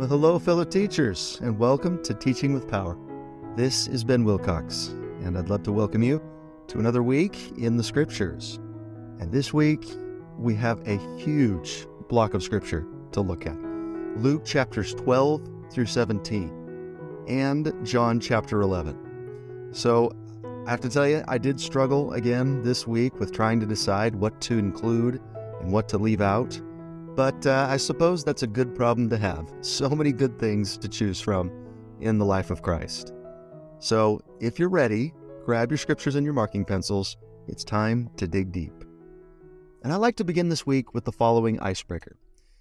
Well, hello, fellow teachers, and welcome to Teaching with Power. This is Ben Wilcox, and I'd love to welcome you to another week in the Scriptures. And this week, we have a huge block of Scripture to look at Luke chapters 12 through 17, and John chapter 11. So, I have to tell you, I did struggle again this week with trying to decide what to include and what to leave out. But uh, I suppose that's a good problem to have. So many good things to choose from in the life of Christ. So if you're ready, grab your scriptures and your marking pencils. It's time to dig deep. And I like to begin this week with the following icebreaker.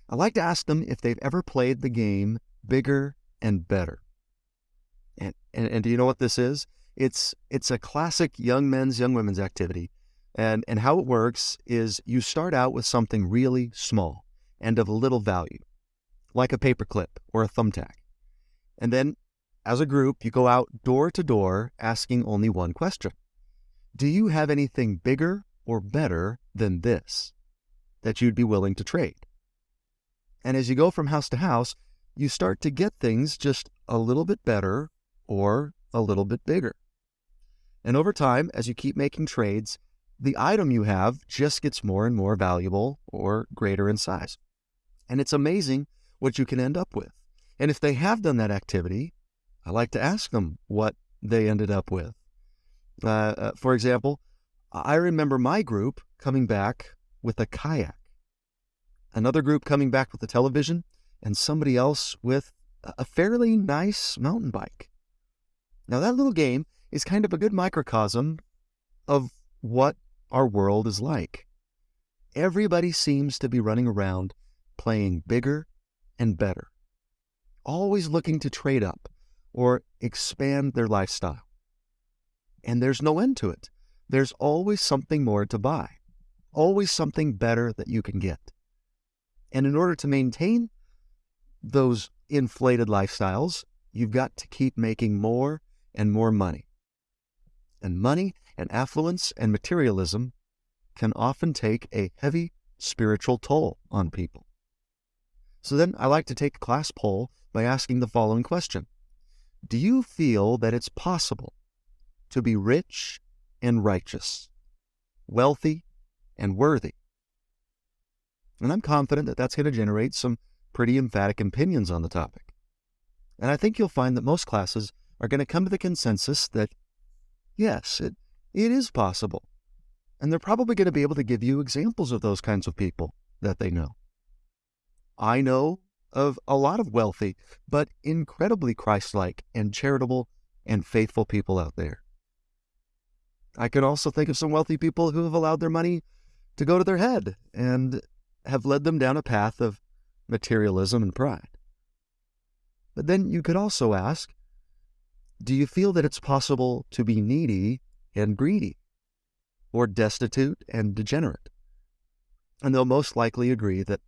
I like to ask them if they've ever played the game bigger and better. And, and, and do you know what this is? It's, it's a classic young men's, young women's activity. And, and how it works is you start out with something really small and of little value, like a paperclip or a thumbtack. And then, as a group, you go out door to door asking only one question Do you have anything bigger or better than this that you'd be willing to trade? And as you go from house to house, you start to get things just a little bit better or a little bit bigger. And over time, as you keep making trades, the item you have just gets more and more valuable or greater in size. And it's amazing what you can end up with. And if they have done that activity, I like to ask them what they ended up with. Uh, uh, for example, I remember my group coming back with a kayak, another group coming back with a television, and somebody else with a fairly nice mountain bike. Now, that little game is kind of a good microcosm of what our world is like. Everybody seems to be running around playing bigger and better, always looking to trade up or expand their lifestyle. And there's no end to it. There's always something more to buy, always something better that you can get. And in order to maintain those inflated lifestyles, you've got to keep making more and more money. And money and affluence and materialism can often take a heavy spiritual toll on people. So then I like to take a class poll by asking the following question Do you feel that it's possible to be rich and righteous, wealthy and worthy? And I'm confident that that's going to generate some pretty emphatic opinions on the topic. And I think you'll find that most classes are going to come to the consensus that yes, it, it is possible. And they're probably going to be able to give you examples of those kinds of people that they know. I know of a lot of wealthy, but incredibly Christ like and charitable and faithful people out there. I can also think of some wealthy people who have allowed their money to go to their head and have led them down a path of materialism and pride. But then you could also ask Do you feel that it's possible to be needy and greedy, or destitute and degenerate? And they'll most likely agree that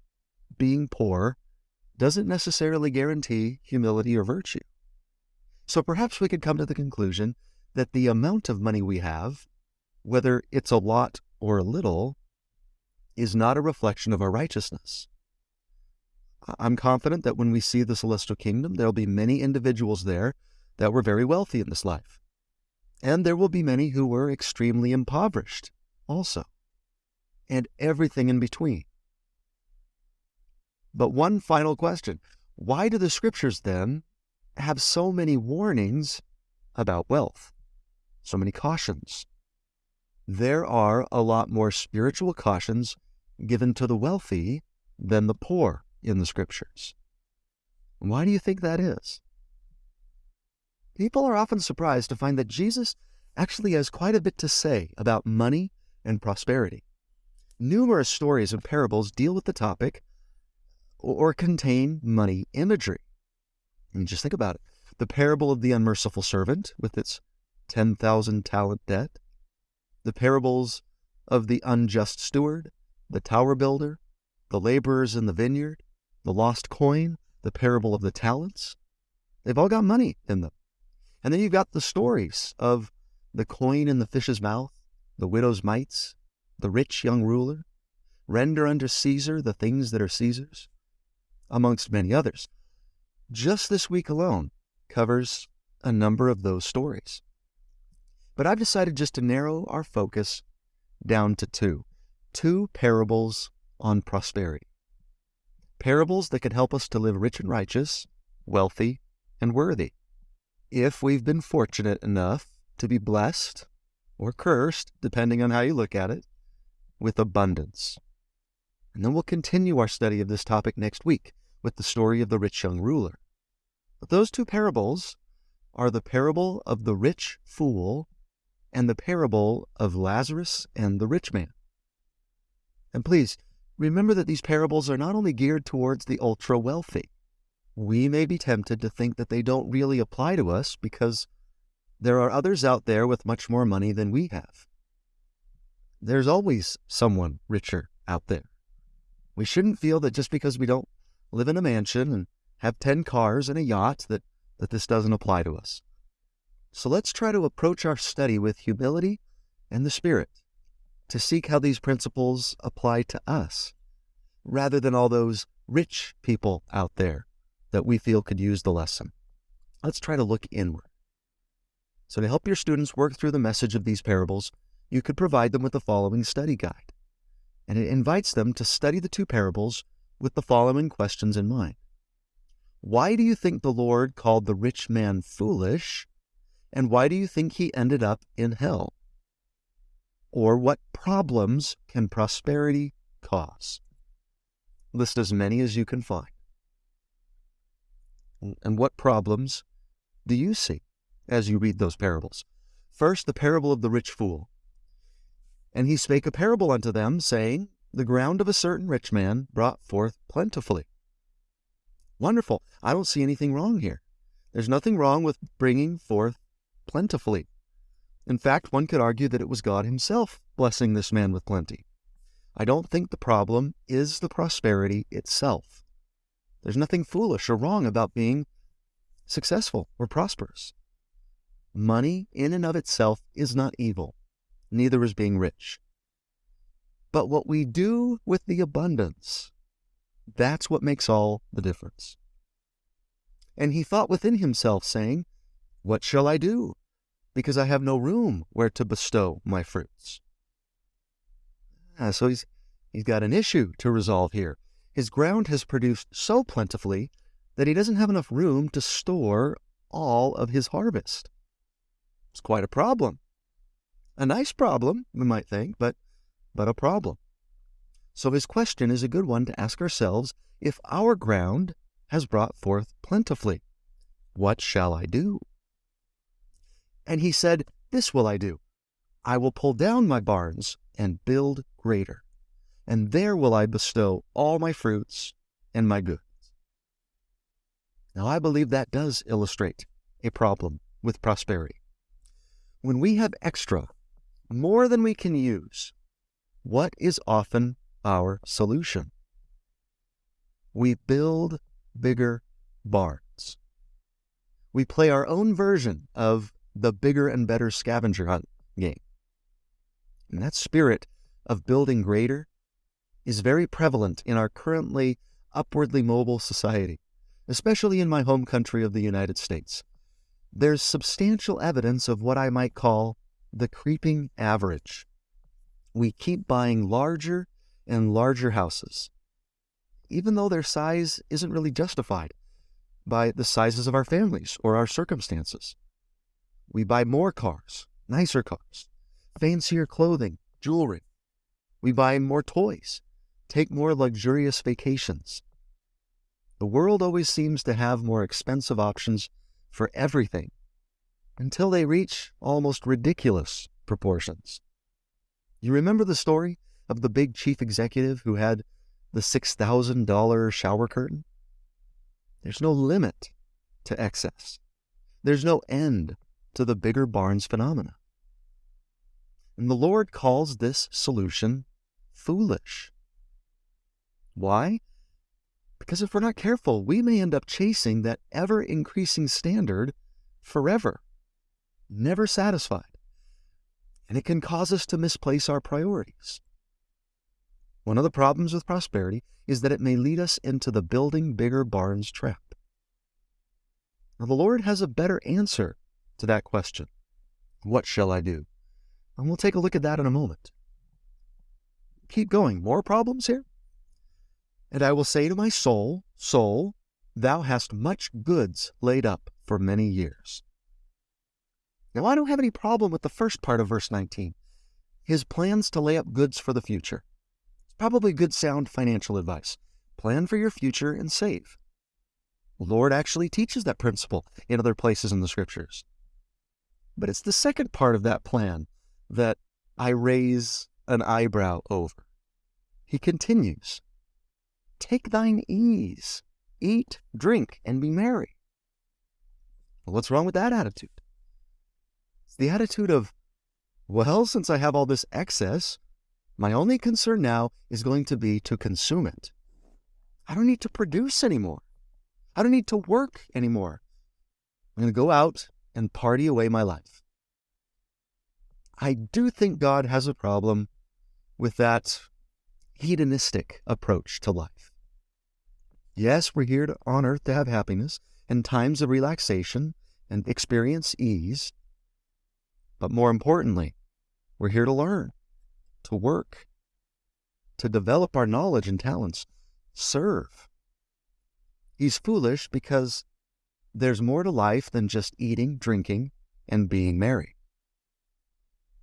being poor doesn't necessarily guarantee humility or virtue. So perhaps we could come to the conclusion that the amount of money we have, whether it's a lot or a little, is not a reflection of our righteousness. I'm confident that when we see the celestial kingdom, there'll be many individuals there that were very wealthy in this life. And there will be many who were extremely impoverished also, and everything in between. But one final question why do the scriptures then have so many warnings about wealth? So many cautions. There are a lot more spiritual cautions given to the wealthy than the poor in the scriptures. Why do you think that is? People are often surprised to find that Jesus actually has quite a bit to say about money and prosperity. Numerous stories and parables deal with the topic or contain money imagery. And just think about it. The parable of the unmerciful servant with its 10,000 talent debt, the parables of the unjust steward, the tower builder, the laborers in the vineyard, the lost coin, the parable of the talents. They've all got money in them. And then you've got the stories of the coin in the fish's mouth, the widow's mites, the rich young ruler, render unto Caesar the things that are Caesar's, amongst many others. just this week alone covers a number of those stories. But I've decided just to narrow our focus down to two two parables on prosperity. Parables that can help us to live rich and righteous, wealthy and worthy. If we've been fortunate enough to be blessed or cursed, depending on how you look at it, with abundance. And then we'll continue our study of this topic next week with the story of the rich young ruler. But those two parables are the parable of the rich fool and the parable of Lazarus and the rich man. And please remember that these parables are not only geared towards the ultra wealthy. We may be tempted to think that they don't really apply to us because there are others out there with much more money than we have. There's always someone richer out there. We shouldn't feel that just because we don't live in a mansion and have 10 cars and a yacht that, that this doesn't apply to us. So let's try to approach our study with humility and the Spirit to seek how these principles apply to us, rather than all those rich people out there that we feel could use the lesson. Let's try to look inward. So, to help your students work through the message of these parables, you could provide them with the following study guide. And it invites them to study the two parables with the following questions in mind Why do you think the Lord called the rich man foolish? And why do you think he ended up in hell? Or what problems can prosperity cause? List as many as you can find. And what problems do you see as you read those parables? First, the parable of the rich fool. And he spake a parable unto them, saying, The ground of a certain rich man brought forth plentifully. Wonderful. I don't see anything wrong here. There's nothing wrong with bringing forth plentifully. In fact, one could argue that it was God Himself blessing this man with plenty. I don't think the problem is the prosperity itself. There's nothing foolish or wrong about being successful or prosperous. Money in and of itself is not evil, neither is being rich. But what we do with the abundance, that's what makes all the difference. And he thought within himself, saying, What shall I do? because I have no room where to bestow my fruits. Ah, so he's, he's got an issue to resolve here. His ground has produced so plentifully that he doesn't have enough room to store all of his harvest. It's quite a problem. A nice problem, we might think, but, but a problem. So his question is a good one to ask ourselves if our ground has brought forth plentifully. What shall I do? And he said, This will I do. I will pull down my barns and build greater, and there will I bestow all my fruits and my goods. Now, I believe that does illustrate a problem with prosperity. When we have extra, more than we can use, what is often our solution? We build bigger barns. We play our own version of the bigger and better scavenger hunt game. And that spirit of building greater is very prevalent in our currently upwardly mobile society, especially in my home country of the United States. There's substantial evidence of what I might call the creeping average. We keep buying larger and larger houses, even though their size isn't really justified by the sizes of our families or our circumstances. We buy more cars, nicer cars, fancier clothing, jewelry. We buy more toys, take more luxurious vacations. The world always seems to have more expensive options for everything until they reach almost ridiculous proportions. You remember the story of the big chief executive who had the $6,000 shower curtain? There's no limit to excess. There's no end to the bigger barns phenomena. And the Lord calls this solution foolish. Why? Because if we're not careful, we may end up chasing that ever increasing standard forever, never satisfied. And it can cause us to misplace our priorities. One of the problems with prosperity is that it may lead us into the building bigger barns trap. Now, the Lord has a better answer to that question. What shall I do? And we'll take a look at that in a moment. Keep going. More problems here? And I will say to my soul, Soul, thou hast much goods laid up for many years. Now, I don't have any problem with the first part of verse 19 his plans to lay up goods for the future. It's probably good, sound financial advice. Plan for your future and save. Lord actually teaches that principle in other places in the scriptures. But it's the second part of that plan that I raise an eyebrow over. He continues Take thine ease, eat, drink, and be merry. Well, what's wrong with that attitude? It's the attitude of, well, since I have all this excess, my only concern now is going to be to consume it. I don't need to produce anymore. I don't need to work anymore. I'm going to go out and party away my life. I do think God has a problem with that hedonistic approach to life. Yes, we're here to, on earth to have happiness and times of relaxation and experience ease. But more importantly, we're here to learn, to work, to develop our knowledge and talents, serve. He's foolish because there's more to life than just eating, drinking, and being merry.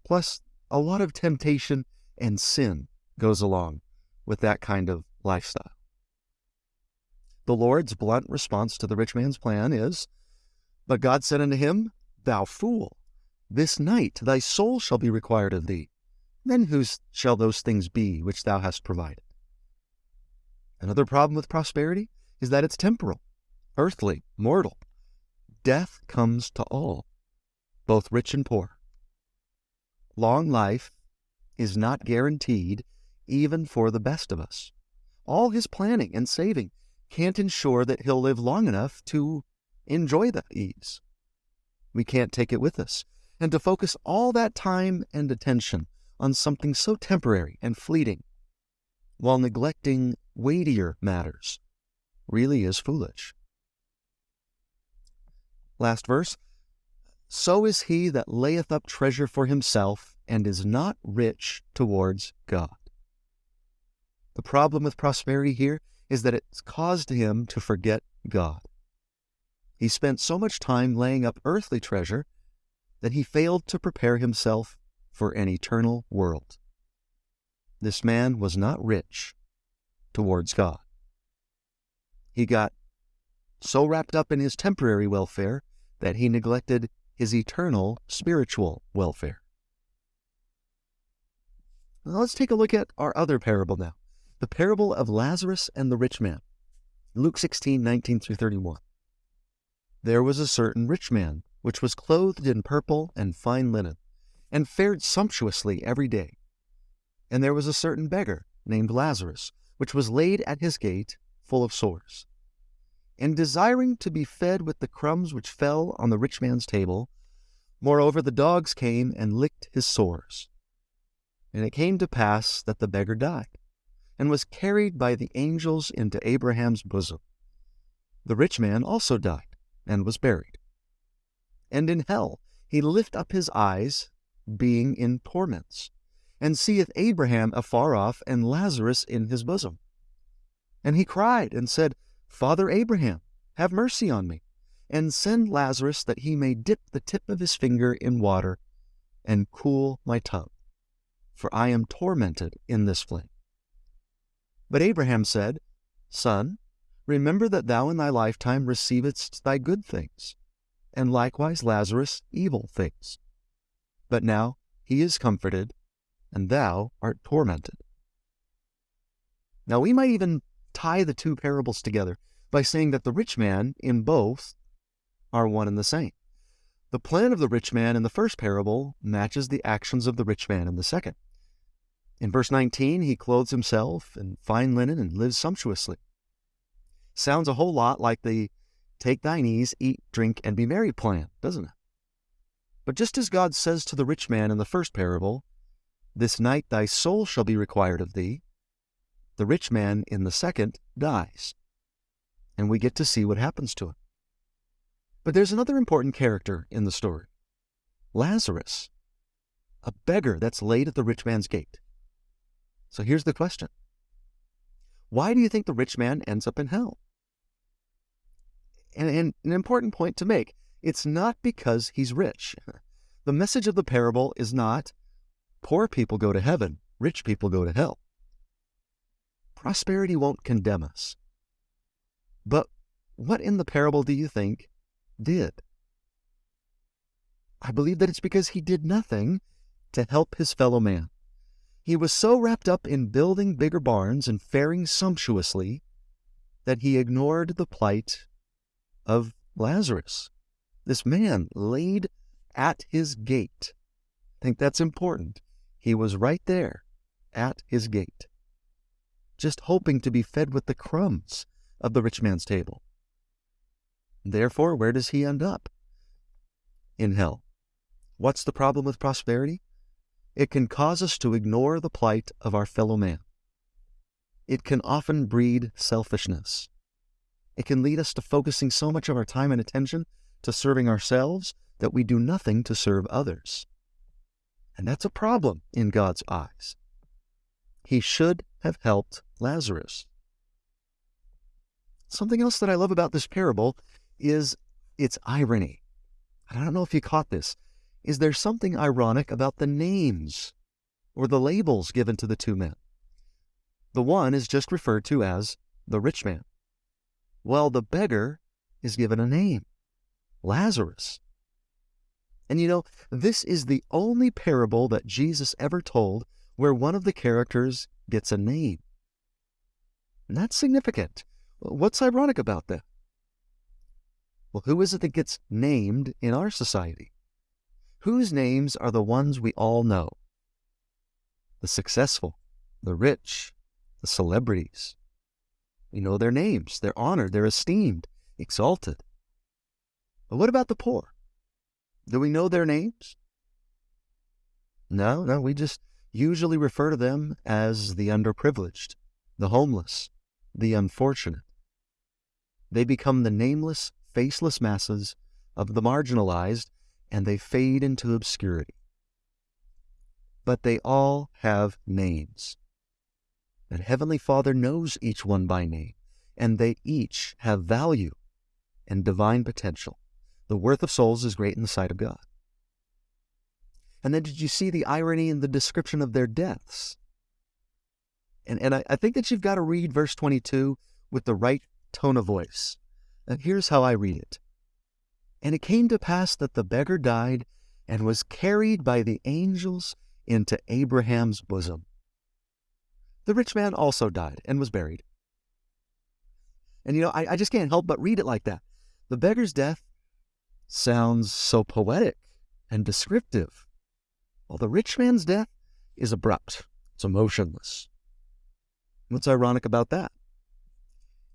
Plus, a lot of temptation and sin goes along with that kind of lifestyle. The Lord's blunt response to the rich man's plan is But God said unto him, Thou fool, this night thy soul shall be required of thee. Then whose shall those things be which thou hast provided? Another problem with prosperity is that it's temporal, earthly, mortal. Death comes to all, both rich and poor. Long life is not guaranteed even for the best of us. All his planning and saving can't ensure that he'll live long enough to enjoy the ease. We can't take it with us. And to focus all that time and attention on something so temporary and fleeting while neglecting weightier matters really is foolish. Last verse So is he that layeth up treasure for himself and is not rich towards God. The problem with prosperity here is that it's caused him to forget God. He spent so much time laying up earthly treasure that he failed to prepare himself for an eternal world. This man was not rich towards God. He got so wrapped up in his temporary welfare that he neglected his eternal spiritual welfare. Now let's take a look at our other parable now the parable of Lazarus and the rich man. Luke 16, 19 through 31. There was a certain rich man, which was clothed in purple and fine linen, and fared sumptuously every day. And there was a certain beggar named Lazarus, which was laid at his gate, full of sores and desiring to be fed with the crumbs which fell on the rich man's table. Moreover, the dogs came and licked his sores. And it came to pass that the beggar died, and was carried by the angels into Abraham's bosom. The rich man also died, and was buried. And in hell he lift up his eyes, being in torments, and seeth Abraham afar off, and Lazarus in his bosom. And he cried, and said, Father Abraham, have mercy on me, and send Lazarus that he may dip the tip of his finger in water and cool my tongue, for I am tormented in this flame. But Abraham said, Son, remember that thou in thy lifetime receivedst thy good things, and likewise Lazarus evil things. But now he is comforted, and thou art tormented. Now we might even tie the two parables together by saying that the rich man in both are one and the same. The plan of the rich man in the first parable matches the actions of the rich man in the second. In verse 19, he clothes himself in fine linen and lives sumptuously. Sounds a whole lot like the take thine ease, eat, drink, and be merry plan, doesn't it? But just as God says to the rich man in the first parable, This night thy soul shall be required of thee, the rich man in the second dies. And we get to see what happens to him. But there's another important character in the story Lazarus, a beggar that's laid at the rich man's gate. So here's the question Why do you think the rich man ends up in hell? And, and an important point to make it's not because he's rich. The message of the parable is not poor people go to heaven, rich people go to hell. Prosperity won't condemn us. But what in the parable do you think did? I believe that it's because he did nothing to help his fellow man. He was so wrapped up in building bigger barns and faring sumptuously that he ignored the plight of Lazarus, this man laid at his gate. I think that's important. He was right there at his gate, just hoping to be fed with the crumbs of the rich man's table. Therefore, where does he end up? In hell. What's the problem with prosperity? It can cause us to ignore the plight of our fellow man. It can often breed selfishness. It can lead us to focusing so much of our time and attention to serving ourselves that we do nothing to serve others. And that's a problem in God's eyes. He should have helped Lazarus. Something else that I love about this parable is its irony. I don't know if you caught this. Is there something ironic about the names or the labels given to the two men? The one is just referred to as the rich man, while the beggar is given a name Lazarus. And you know, this is the only parable that Jesus ever told where one of the characters gets a name. And that's significant. What's ironic about that? Well, who is it that gets named in our society? Whose names are the ones we all know? The successful, the rich, the celebrities. We know their names, they're honored, they're esteemed, exalted. But what about the poor? Do we know their names? No, no, we just usually refer to them as the underprivileged, the homeless, the unfortunate. They become the nameless, faceless masses of the marginalized, and they fade into obscurity. But they all have names. And Heavenly Father knows each one by name, and they each have value and divine potential. The worth of souls is great in the sight of God. And then did you see the irony in the description of their deaths? And, and I, I think that you've got to read verse 22 with the right tone of voice. And here's how I read it. And it came to pass that the beggar died and was carried by the angels into Abraham's bosom. The rich man also died and was buried. And you know, I, I just can't help but read it like that. The beggar's death sounds so poetic and descriptive, while the rich man's death is abrupt, it's emotionless. What's ironic about that?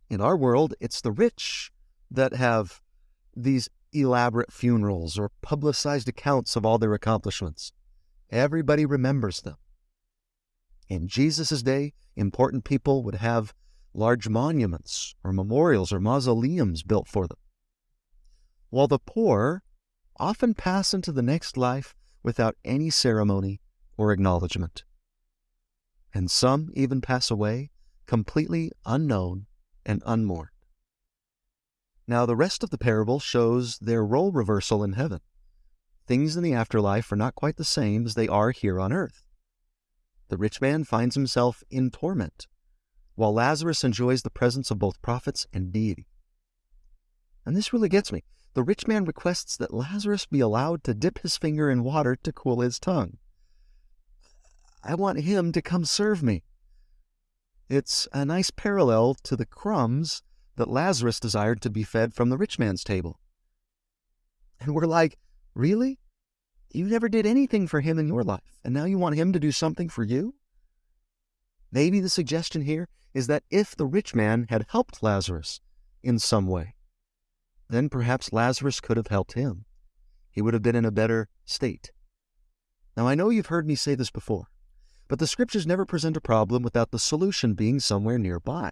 In our world, it's the rich that have these elaborate funerals or publicized accounts of all their accomplishments. Everybody remembers them. In Jesus' day, important people would have large monuments or memorials or mausoleums built for them while the poor often pass into the next life without any ceremony or acknowledgement. And some even pass away completely unknown and unmourned. Now, the rest of the parable shows their role reversal in heaven. Things in the afterlife are not quite the same as they are here on earth. The rich man finds himself in torment, while Lazarus enjoys the presence of both prophets and deity. And this really gets me the rich man requests that Lazarus be allowed to dip his finger in water to cool his tongue. I want him to come serve me. It's a nice parallel to the crumbs that Lazarus desired to be fed from the rich man's table. And we're like, really? You never did anything for him in your life, and now you want him to do something for you? Maybe the suggestion here is that if the rich man had helped Lazarus in some way, then perhaps Lazarus could have helped him. He would have been in a better state. Now, I know you've heard me say this before, but the scriptures never present a problem without the solution being somewhere nearby.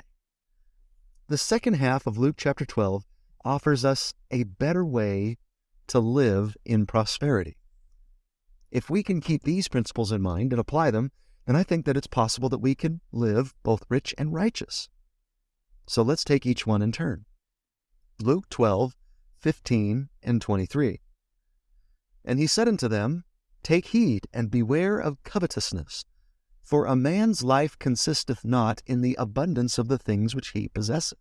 The second half of Luke chapter 12 offers us a better way to live in prosperity. If we can keep these principles in mind and apply them, then I think that it's possible that we can live both rich and righteous. So let's take each one in turn. Luke 12, 15, and 23. And he said unto them, Take heed and beware of covetousness, for a man's life consisteth not in the abundance of the things which he possesseth.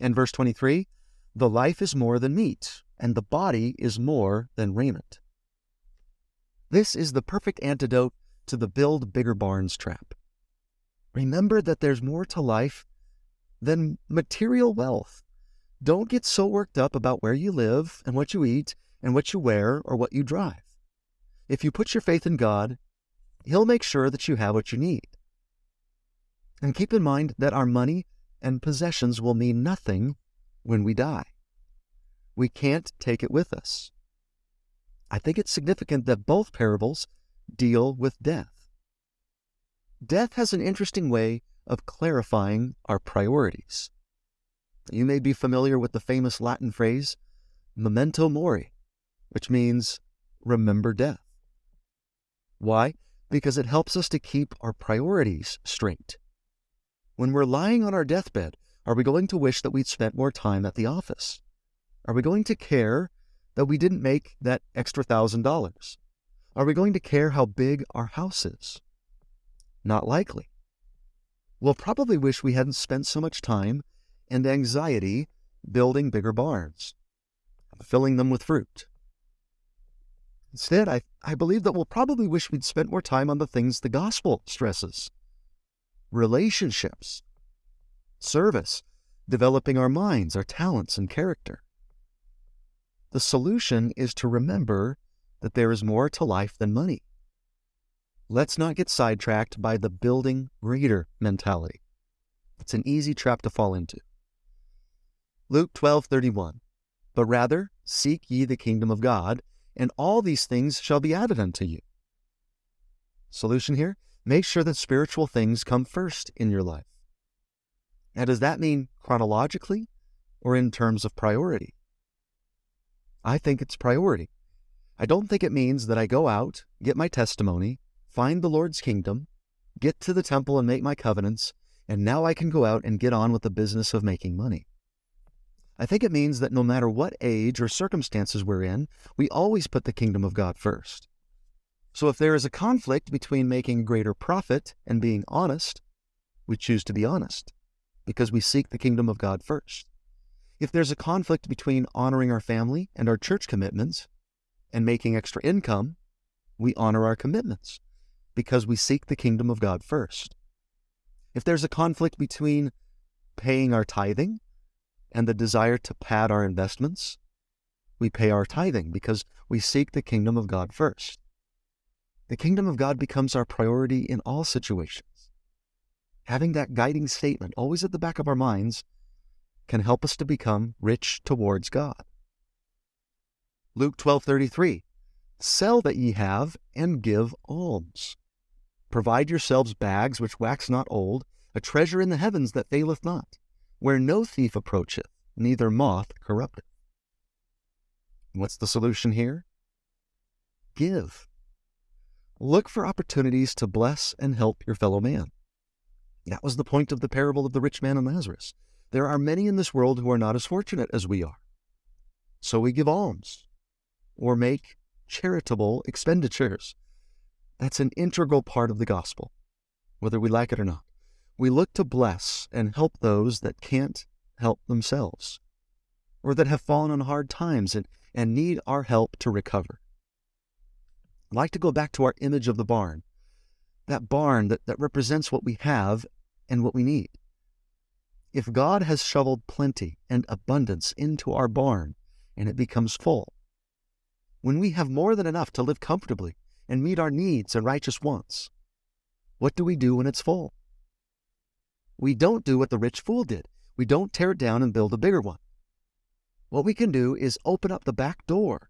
And verse 23 The life is more than meat, and the body is more than raiment. This is the perfect antidote to the build bigger barns trap. Remember that there's more to life than material wealth. Don't get so worked up about where you live and what you eat and what you wear or what you drive. If you put your faith in God, He'll make sure that you have what you need. And keep in mind that our money and possessions will mean nothing when we die. We can't take it with us. I think it's significant that both parables deal with death. Death has an interesting way of clarifying our priorities. You may be familiar with the famous Latin phrase, memento mori, which means remember death. Why? Because it helps us to keep our priorities straight. When we're lying on our deathbed, are we going to wish that we'd spent more time at the office? Are we going to care that we didn't make that extra thousand dollars? Are we going to care how big our house is? Not likely. We'll probably wish we hadn't spent so much time and anxiety building bigger barns, filling them with fruit. Instead, I, I believe that we'll probably wish we'd spent more time on the things the gospel stresses relationships, service, developing our minds, our talents, and character. The solution is to remember that there is more to life than money. Let's not get sidetracked by the building greater mentality. It's an easy trap to fall into. Luke 12:31 But rather seek ye the kingdom of God, and all these things shall be added unto you. Solution here? Make sure that spiritual things come first in your life. Now, does that mean chronologically or in terms of priority? I think it's priority. I don't think it means that I go out, get my testimony, find the Lord's kingdom, get to the temple and make my covenants, and now I can go out and get on with the business of making money. I think it means that no matter what age or circumstances we're in, we always put the kingdom of God first. So if there is a conflict between making greater profit and being honest, we choose to be honest because we seek the kingdom of God first. If there's a conflict between honoring our family and our church commitments, and making extra income, we honor our commitments because we seek the kingdom of God first. If there's a conflict between paying our tithing and the desire to pad our investments, we pay our tithing because we seek the kingdom of God first. The kingdom of God becomes our priority in all situations. Having that guiding statement always at the back of our minds can help us to become rich towards God. Luke 12:33 Sell that ye have and give alms. Provide yourselves bags which wax not old, a treasure in the heavens that faileth not, where no thief approacheth, neither moth corrupteth. What's the solution here? Give. Look for opportunities to bless and help your fellow man. That was the point of the parable of the rich man and Lazarus. There are many in this world who are not as fortunate as we are. So we give alms or make charitable expenditures. That's an integral part of the gospel, whether we like it or not. We look to bless and help those that can't help themselves, or that have fallen on hard times and, and need our help to recover. I'd like to go back to our image of the barn, that barn that, that represents what we have and what we need. If God has shoveled plenty and abundance into our barn and it becomes full, when we have more than enough to live comfortably and meet our needs and righteous wants? What do we do when it's full? We don't do what the rich fool did. We don't tear it down and build a bigger one. What we can do is open up the back door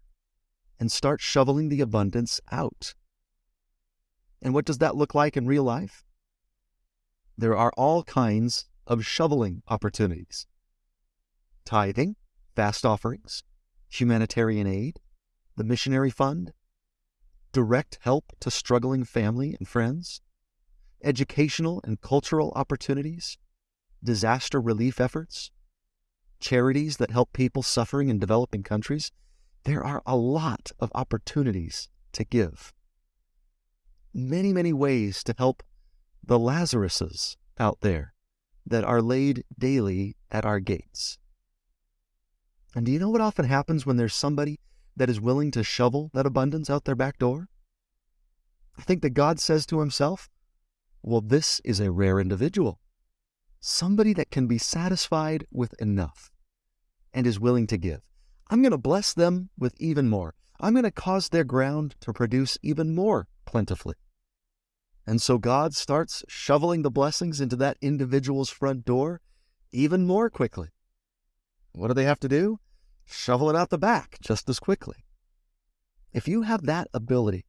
and start shoveling the abundance out. And what does that look like in real life? There are all kinds of shoveling opportunities. tithing, fast offerings, humanitarian aid, the missionary fund, direct help to struggling family and friends, educational and cultural opportunities, disaster relief efforts, charities that help people suffering in developing countries. There are a lot of opportunities to give. Many, many ways to help the Lazaruses out there that are laid daily at our gates. And do you know what often happens when there's somebody that is willing to shovel that abundance out their back door? I think that God says to himself, Well, this is a rare individual. Somebody that can be satisfied with enough and is willing to give. I'm going to bless them with even more. I'm going to cause their ground to produce even more plentifully. And so God starts shoveling the blessings into that individual's front door even more quickly. What do they have to do? Shovel it out the back just as quickly. If you have that ability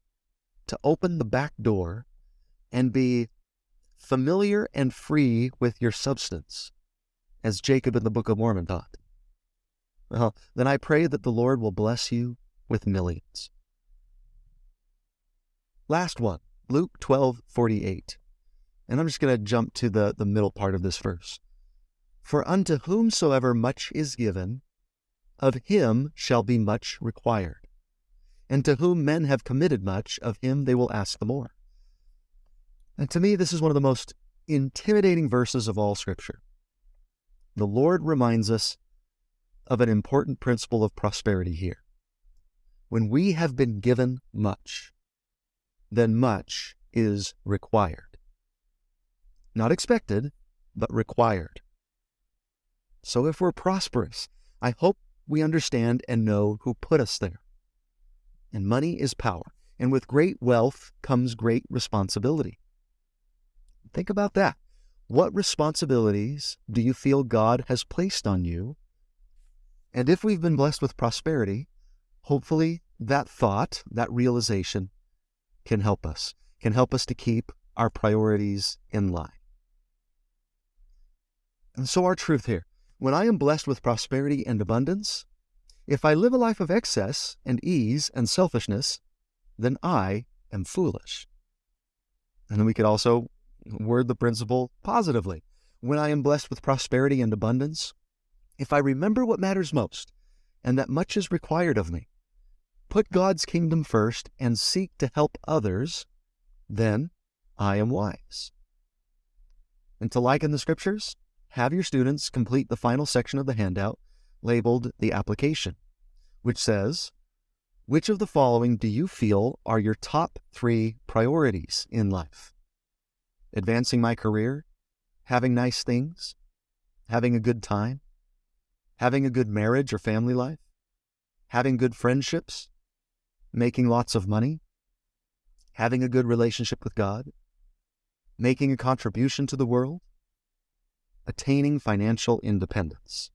to open the back door and be familiar and free with your substance, as Jacob in the Book of Mormon taught, well, then I pray that the Lord will bless you with millions. Last one, Luke 12, 48. And I'm just going to jump to the, the middle part of this verse. For unto whomsoever much is given, of him shall be much required. And to whom men have committed much, of him they will ask the more. And to me, this is one of the most intimidating verses of all Scripture. The Lord reminds us of an important principle of prosperity here. When we have been given much, then much is required. Not expected, but required. So if we're prosperous, I hope we understand and know who put us there. And money is power, and with great wealth comes great responsibility. Think about that. What responsibilities do you feel God has placed on you and if we've been blessed with prosperity, hopefully that thought, that realization can help us, can help us to keep our priorities in line. And so, our truth here when I am blessed with prosperity and abundance, if I live a life of excess and ease and selfishness, then I am foolish. And we could also word the principle positively. When I am blessed with prosperity and abundance, if I remember what matters most, and that much is required of me, put God's kingdom first and seek to help others, then I am wise. And to liken the scriptures, have your students complete the final section of the handout labeled the application, which says, Which of the following do you feel are your top three priorities in life? Advancing my career, having nice things, having a good time, having a good marriage or family life, having good friendships, making lots of money, having a good relationship with God, making a contribution to the world, attaining financial independence.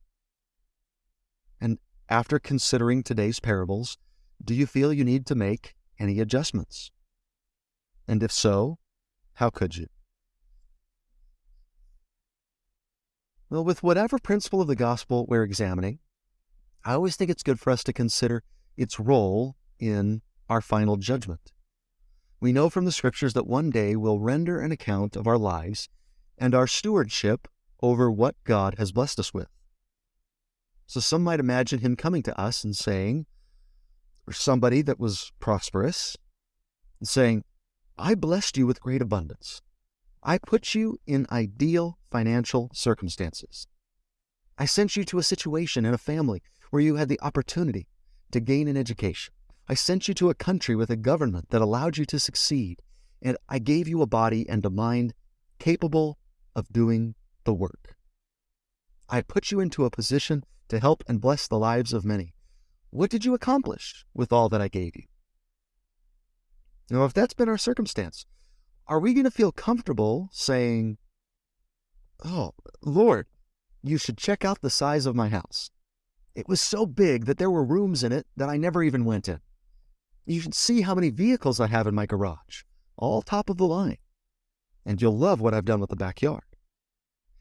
And after considering today's parables, do you feel you need to make any adjustments? And if so, how could you? Well, with whatever principle of the gospel we're examining, I always think it's good for us to consider its role in our final judgment. We know from the scriptures that one day we'll render an account of our lives and our stewardship over what God has blessed us with. So some might imagine him coming to us and saying, or somebody that was prosperous, and saying, I blessed you with great abundance. I put you in ideal financial circumstances. I sent you to a situation in a family where you had the opportunity to gain an education. I sent you to a country with a government that allowed you to succeed. And I gave you a body and a mind capable of doing the work. I put you into a position to help and bless the lives of many. What did you accomplish with all that I gave you? Now, if that's been our circumstance, are we going to feel comfortable saying, Oh, Lord, you should check out the size of my house? It was so big that there were rooms in it that I never even went in. You should see how many vehicles I have in my garage, all top of the line. And you'll love what I've done with the backyard.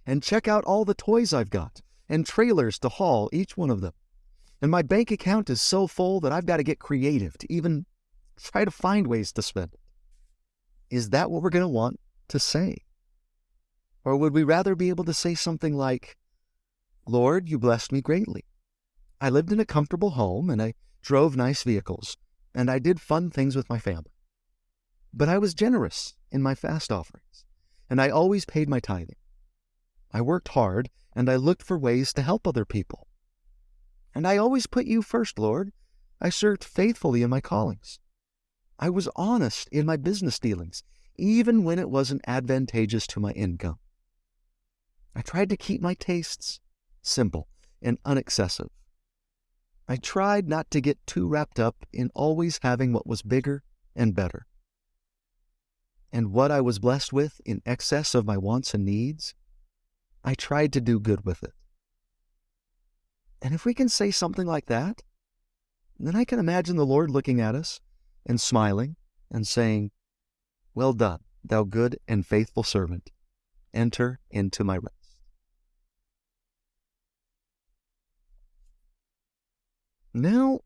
And check out all the toys I've got, and trailers to haul each one of them. And my bank account is so full that I've got to get creative to even try to find ways to spend it. Is that what we're going to want to say? Or would we rather be able to say something like, Lord, you blessed me greatly. I lived in a comfortable home and I drove nice vehicles and I did fun things with my family. But I was generous in my fast offerings and I always paid my tithing. I worked hard and I looked for ways to help other people. And I always put you first, Lord. I served faithfully in my callings. I was honest in my business dealings, even when it wasn't advantageous to my income. I tried to keep my tastes simple and unexcessive. I tried not to get too wrapped up in always having what was bigger and better. And what I was blessed with in excess of my wants and needs, I tried to do good with it. And if we can say something like that, then I can imagine the Lord looking at us and smiling and saying, Well done, thou good and faithful servant. Enter into my rest. Now,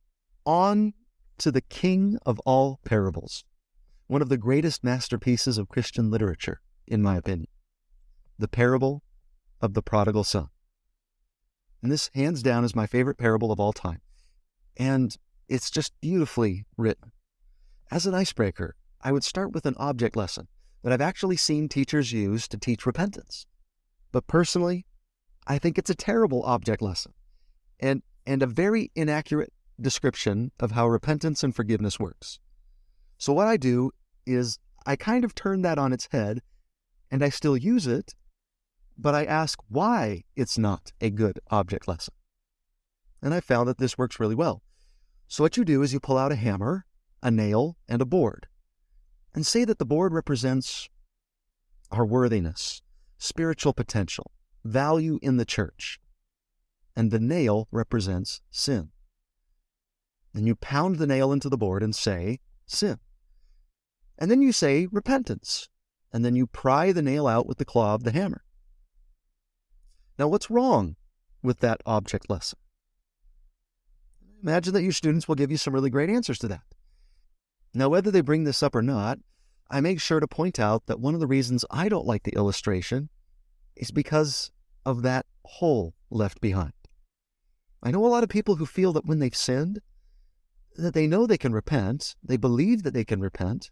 on to the king of all parables, one of the greatest masterpieces of Christian literature, in my opinion, the parable of the prodigal son. And this, hands down, is my favorite parable of all time. And it's just beautifully written. As an icebreaker, I would start with an object lesson that I've actually seen teachers use to teach repentance. But personally, I think it's a terrible object lesson and, and a very inaccurate description of how repentance and forgiveness works. So, what I do is I kind of turn that on its head and I still use it, but I ask why it's not a good object lesson. And I found that this works really well. So, what you do is you pull out a hammer, a nail, and a board, and say that the board represents our worthiness, spiritual potential, value in the church, and the nail represents sin. Then you pound the nail into the board and say, sin. And then you say, repentance. And then you pry the nail out with the claw of the hammer. Now, what's wrong with that object lesson? Imagine that your students will give you some really great answers to that. Now, whether they bring this up or not, I make sure to point out that one of the reasons I don't like the illustration is because of that hole left behind. I know a lot of people who feel that when they've sinned, that they know they can repent, they believe that they can repent,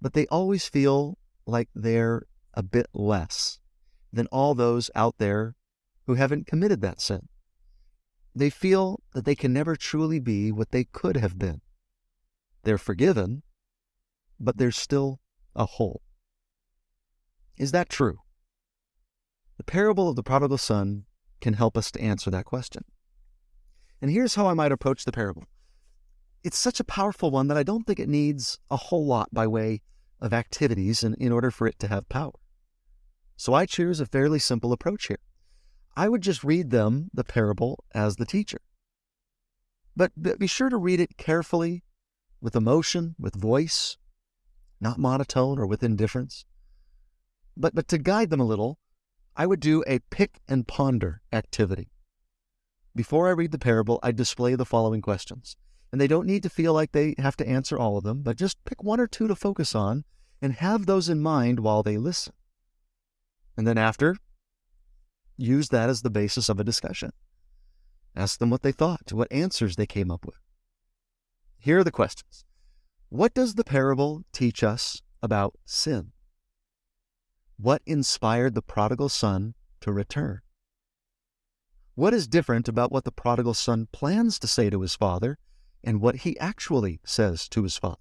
but they always feel like they're a bit less than all those out there who haven't committed that sin. They feel that they can never truly be what they could have been. They're forgiven, but there's still a hole. Is that true? The parable of the prodigal son can help us to answer that question. And here's how I might approach the parable. It's such a powerful one that I don't think it needs a whole lot by way of activities in, in order for it to have power. So I choose a fairly simple approach here. I would just read them the parable as the teacher. But be sure to read it carefully, with emotion, with voice, not monotone or with indifference. But, but to guide them a little, I would do a pick and ponder activity. Before I read the parable, I display the following questions. And they don't need to feel like they have to answer all of them, but just pick one or two to focus on and have those in mind while they listen. And then after, use that as the basis of a discussion. Ask them what they thought, what answers they came up with. Here are the questions. What does the parable teach us about sin? What inspired the prodigal son to return? What is different about what the prodigal son plans to say to his father and what he actually says to his father?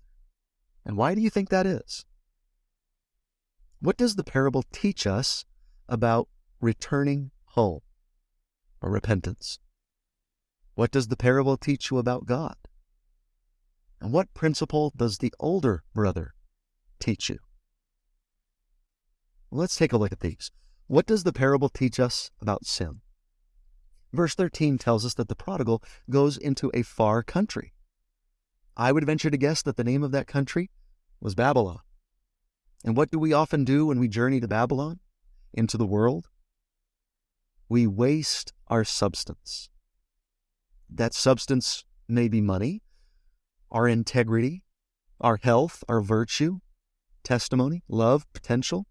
And why do you think that is? What does the parable teach us about returning home or repentance? What does the parable teach you about God? And what principle does the older brother teach you? Let's take a look at these. What does the parable teach us about sin? Verse 13 tells us that the prodigal goes into a far country. I would venture to guess that the name of that country was Babylon. And what do we often do when we journey to Babylon, into the world? we waste our substance. That substance may be money, our integrity, our health, our virtue, testimony, love, potential.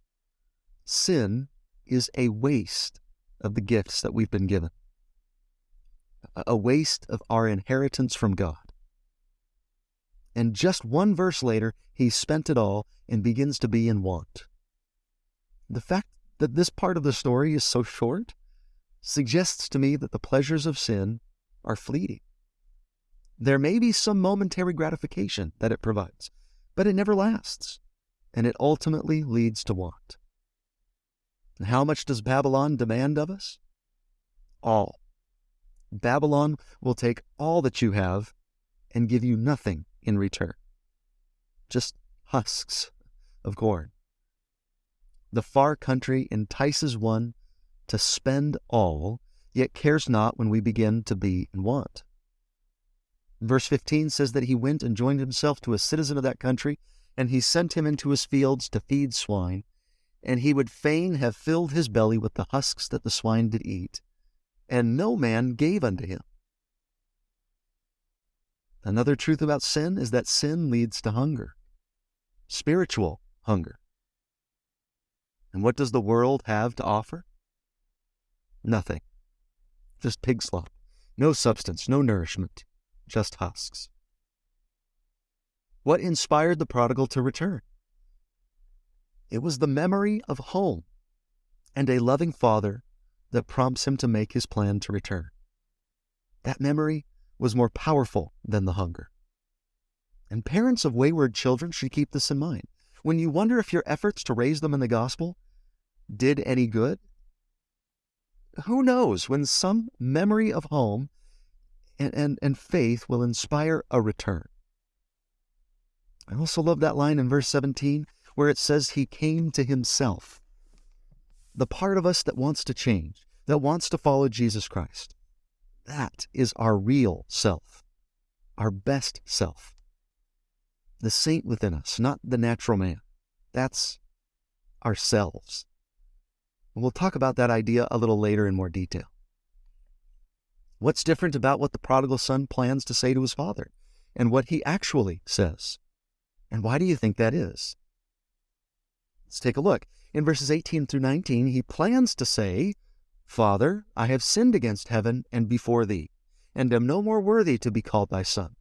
Sin is a waste of the gifts that we've been given, a waste of our inheritance from God. And just one verse later, he spent it all and begins to be in want. The fact that this part of the story is so short suggests to me that the pleasures of sin are fleeting. There may be some momentary gratification that it provides, but it never lasts, and it ultimately leads to want. And how much does Babylon demand of us? All. Babylon will take all that you have and give you nothing in return. Just husks of corn. The far country entices one to spend all, yet cares not when we begin to be in want. Verse 15 says that he went and joined himself to a citizen of that country, and he sent him into his fields to feed swine, and he would fain have filled his belly with the husks that the swine did eat, and no man gave unto him. Another truth about sin is that sin leads to hunger, spiritual hunger. And what does the world have to offer? Nothing. Just pig slop. No substance, no nourishment, just husks. What inspired the prodigal to return? It was the memory of home and a loving father that prompts him to make his plan to return. That memory was more powerful than the hunger. And parents of wayward children should keep this in mind. When you wonder if your efforts to raise them in the gospel did any good, who knows when some memory of home and, and, and faith will inspire a return. I also love that line in verse 17 where it says, He came to Himself. The part of us that wants to change, that wants to follow Jesus Christ. That is our real self, our best self. The saint within us, not the natural man. That's ourselves. And we'll talk about that idea a little later in more detail. What's different about what the prodigal son plans to say to his father and what he actually says? And why do you think that is? Let's take a look. In verses 18 through 19, he plans to say, Father, I have sinned against heaven and before thee, and am no more worthy to be called thy son.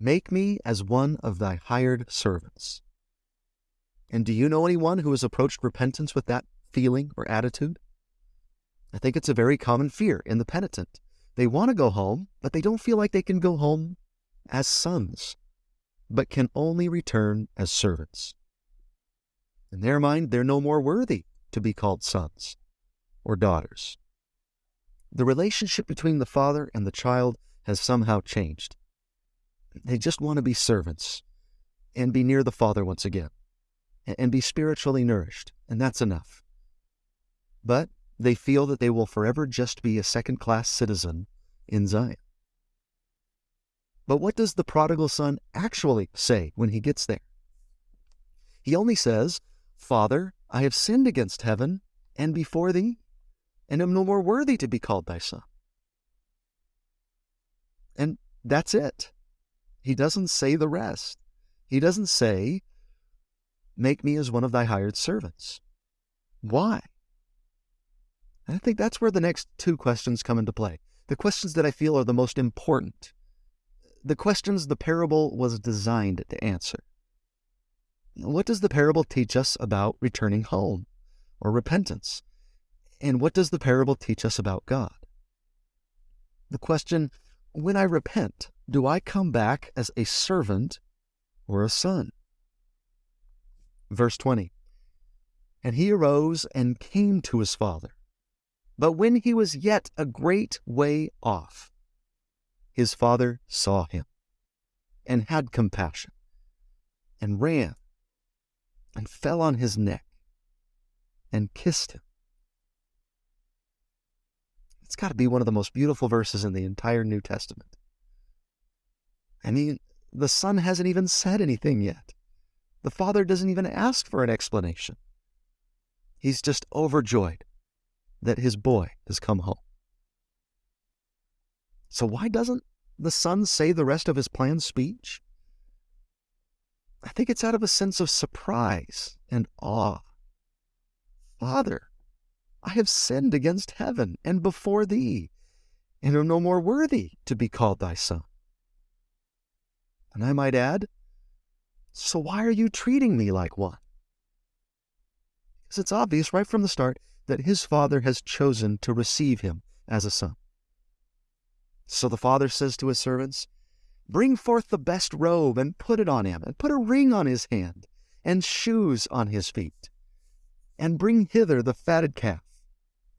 Make me as one of thy hired servants. And do you know anyone who has approached repentance with that feeling or attitude? I think it's a very common fear in the penitent. They want to go home, but they don't feel like they can go home as sons, but can only return as servants. In their mind, they're no more worthy to be called sons or daughters. The relationship between the father and the child has somehow changed. They just want to be servants and be near the father once again and be spiritually nourished, and that's enough. But they feel that they will forever just be a second class citizen in Zion. But what does the prodigal son actually say when he gets there? He only says, Father, I have sinned against heaven and before thee, and am no more worthy to be called thy son. And that's it. He doesn't say the rest. He doesn't say, Make me as one of thy hired servants. Why? And I think that's where the next two questions come into play. The questions that I feel are the most important. The questions the parable was designed to answer. What does the parable teach us about returning home or repentance? And what does the parable teach us about God? The question, when I repent, do I come back as a servant or a son? Verse 20 And he arose and came to his father. But when he was yet a great way off, his father saw him and had compassion and ran and fell on his neck and kissed him. It's got to be one of the most beautiful verses in the entire New Testament. I mean, the son hasn't even said anything yet. The father doesn't even ask for an explanation. He's just overjoyed that his boy has come home. So, why doesn't the son say the rest of his planned speech? I think it's out of a sense of surprise and awe. Father, I have sinned against heaven and before thee, and am no more worthy to be called thy son. And I might add, so why are you treating me like one? Because it's obvious right from the start that his father has chosen to receive him as a son. So the father says to his servants, Bring forth the best robe and put it on him, and put a ring on his hand, and shoes on his feet. And bring hither the fatted calf,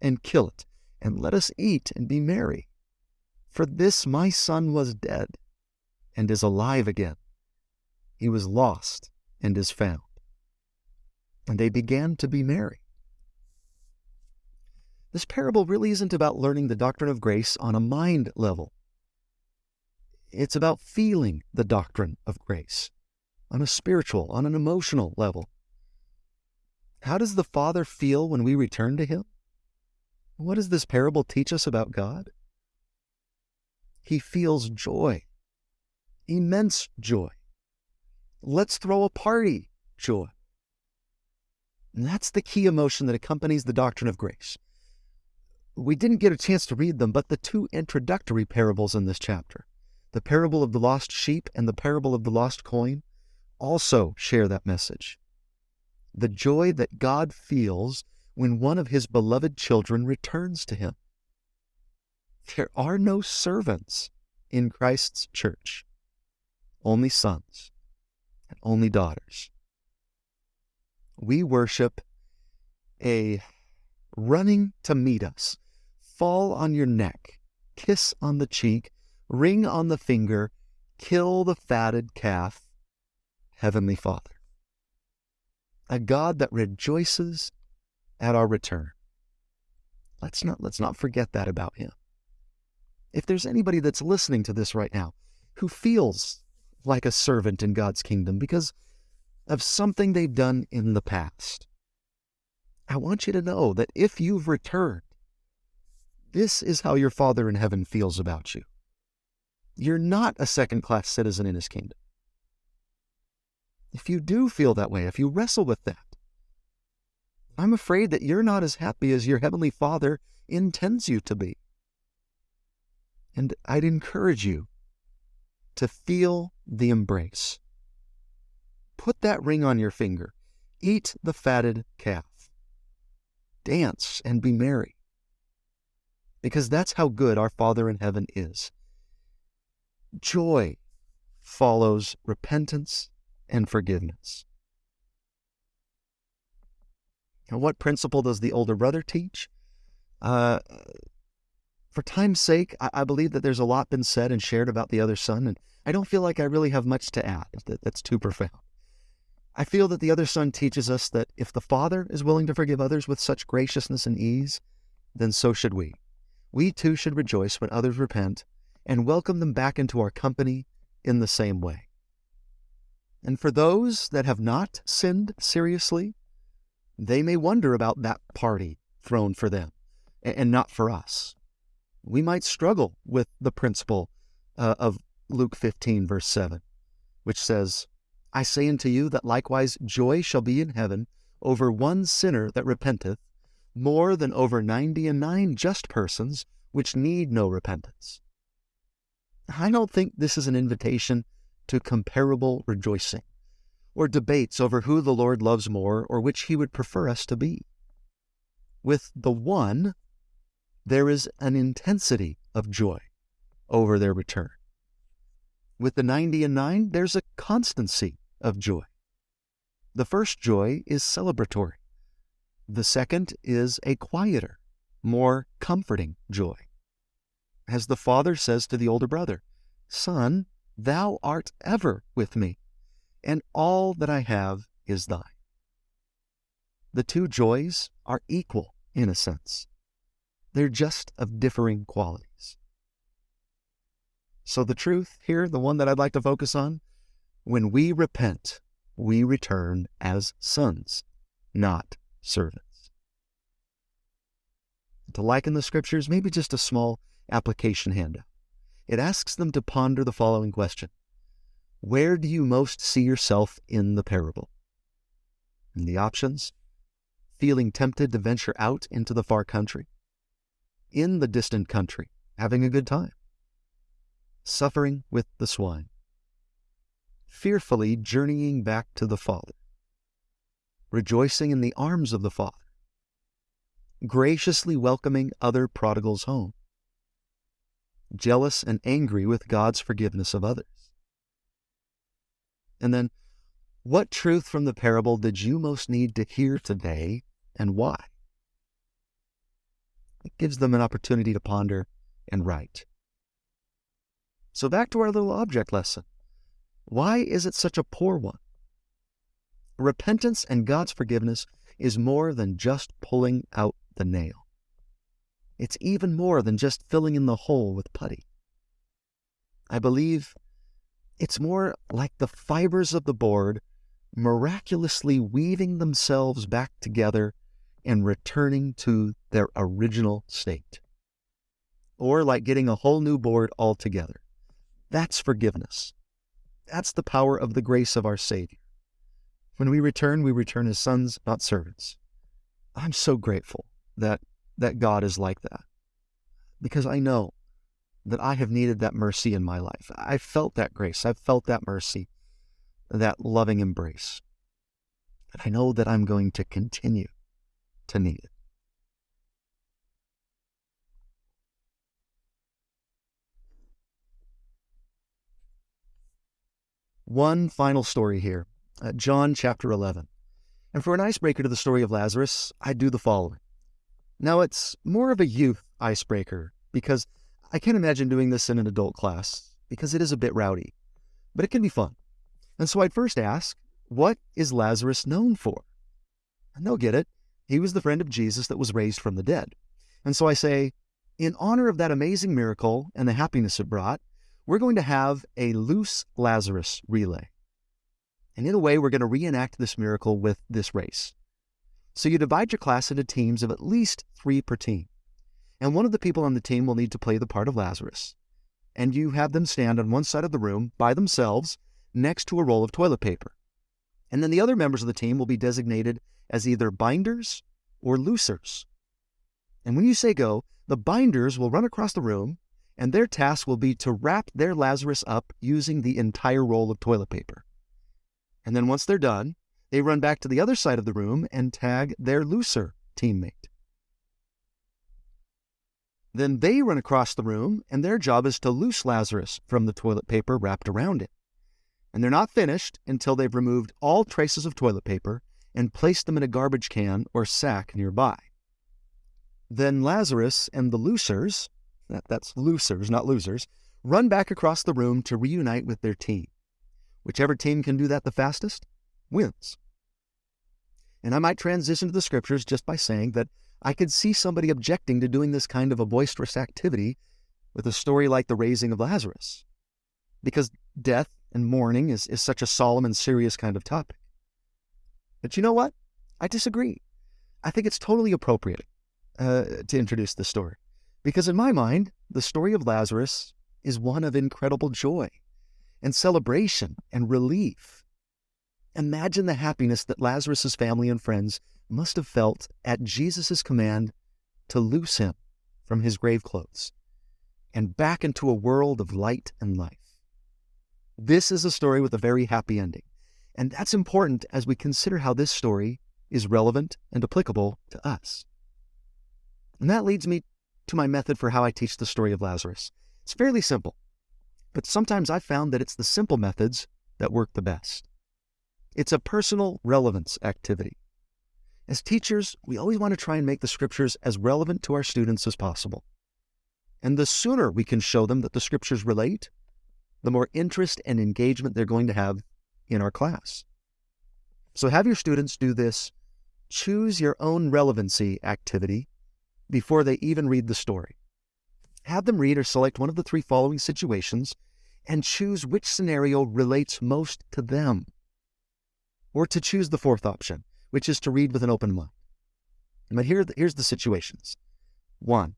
and kill it, and let us eat and be merry. For this my son was dead, and is alive again. He was lost, and is found. And they began to be merry. This parable really isn't about learning the doctrine of grace on a mind level. It's about feeling the doctrine of grace on a spiritual, on an emotional level. How does the Father feel when we return to Him? What does this parable teach us about God? He feels joy, immense joy. Let's throw a party joy. And that's the key emotion that accompanies the doctrine of grace. We didn't get a chance to read them, but the two introductory parables in this chapter the parable of the lost sheep and the parable of the lost coin also share that message. The joy that God feels when one of his beloved children returns to him. There are no servants in Christ's church, only sons and only daughters. We worship a running to meet us, fall on your neck, kiss on the cheek, ring on the finger, kill the fatted calf, Heavenly Father. A God that rejoices at our return. Let's not, let's not forget that about Him. If there's anybody that's listening to this right now who feels like a servant in God's kingdom because of something they've done in the past, I want you to know that if you've returned, this is how your Father in heaven feels about you. You're not a second class citizen in his kingdom. If you do feel that way, if you wrestle with that, I'm afraid that you're not as happy as your Heavenly Father intends you to be. And I'd encourage you to feel the embrace. Put that ring on your finger. Eat the fatted calf. Dance and be merry. Because that's how good our Father in heaven is joy follows repentance and forgiveness. Now, what principle does the older brother teach? Uh, for time's sake, I, I, believe that there's a lot been said and shared about the other son, and I don't feel like I really have much to add. That, that's too profound. I feel that the other son teaches us that if the father is willing to forgive others with such graciousness and ease, then so should we. We too should rejoice when others repent and welcome them back into our company in the same way. And for those that have not sinned seriously, they may wonder about that party thrown for them and not for us. We might struggle with the principle uh, of Luke 15, verse 7, which says, I say unto you that likewise joy shall be in heaven over one sinner that repenteth, more than over ninety and nine just persons which need no repentance. I don't think this is an invitation to comparable rejoicing or debates over who the Lord loves more or which he would prefer us to be. With the one, there is an intensity of joy over their return. With the 90 and 9, there's a constancy of joy. The first joy is celebratory. The second is a quieter, more comforting joy as the father says to the older brother, Son, thou art ever with me, and all that I have is thine. The two joys are equal in a sense. They're just of differing qualities. So, the truth here, the one that I'd like to focus on, when we repent, we return as sons, not servants. To liken the scriptures, maybe just a small application handout. It asks them to ponder the following question. Where do you most see yourself in the parable? And the options. Feeling tempted to venture out into the far country, in the distant country, having a good time, suffering with the swine, fearfully journeying back to the Father, rejoicing in the arms of the Father, graciously welcoming other prodigals home, jealous and angry with God's forgiveness of others. And then, what truth from the parable did you most need to hear today and why? It gives them an opportunity to ponder and write. So, back to our little object lesson. Why is it such a poor one? Repentance and God's forgiveness is more than just pulling out the nail. It's even more than just filling in the hole with putty. I believe it's more like the fibers of the board miraculously weaving themselves back together and returning to their original state. Or like getting a whole new board altogether. That's forgiveness. That's the power of the grace of our Savior. When we return, we return as sons, not servants. I'm so grateful that, that God is like that because I know that I have needed that mercy in my life. I've felt that grace. I've felt that mercy, that loving embrace. And I know that I'm going to continue to need it. One final story here uh, John chapter 11. And for an icebreaker to the story of Lazarus, I do the following. Now, it's more of a youth icebreaker because I can't imagine doing this in an adult class because it is a bit rowdy, but it can be fun. And so I'd first ask, what is Lazarus known for? And they'll get it. He was the friend of Jesus that was raised from the dead. And so I say, in honor of that amazing miracle and the happiness it brought, we're going to have a loose Lazarus relay. And in a way, we're going to reenact this miracle with this race. So you divide your class into teams of at least three per team. And one of the people on the team will need to play the part of Lazarus. And you have them stand on one side of the room by themselves next to a roll of toilet paper. And then the other members of the team will be designated as either binders or loosers. And when you say go, the binders will run across the room and their task will be to wrap their Lazarus up using the entire roll of toilet paper. And then once they're done, they run back to the other side of the room and tag their looser teammate. Then they run across the room, and their job is to loose Lazarus from the toilet paper wrapped around it. And they're not finished until they've removed all traces of toilet paper and placed them in a garbage can or sack nearby. Then Lazarus and the loosers that, that's loosers, not losers, run back across the room to reunite with their team. Whichever team can do that the fastest wins. And I might transition to the scriptures just by saying that I could see somebody objecting to doing this kind of a boisterous activity with a story like the raising of Lazarus, because death and mourning is, is such a solemn and serious kind of topic. But you know what? I disagree. I think it's totally appropriate uh, to introduce this story. Because in my mind, the story of Lazarus is one of incredible joy and celebration and relief. Imagine the happiness that Lazarus' family and friends must have felt at Jesus' command to loose him from his grave clothes and back into a world of light and life. This is a story with a very happy ending, and that's important as we consider how this story is relevant and applicable to us. And that leads me to my method for how I teach the story of Lazarus. It's fairly simple, but sometimes I've found that it's the simple methods that work the best. It's a personal relevance activity. As teachers, we always want to try and make the scriptures as relevant to our students as possible. And the sooner we can show them that the scriptures relate, the more interest and engagement they're going to have in our class. So have your students do this choose your own relevancy activity before they even read the story. Have them read or select one of the three following situations and choose which scenario relates most to them. Or to choose the fourth option, which is to read with an open mind. But here, here's the situations. 1.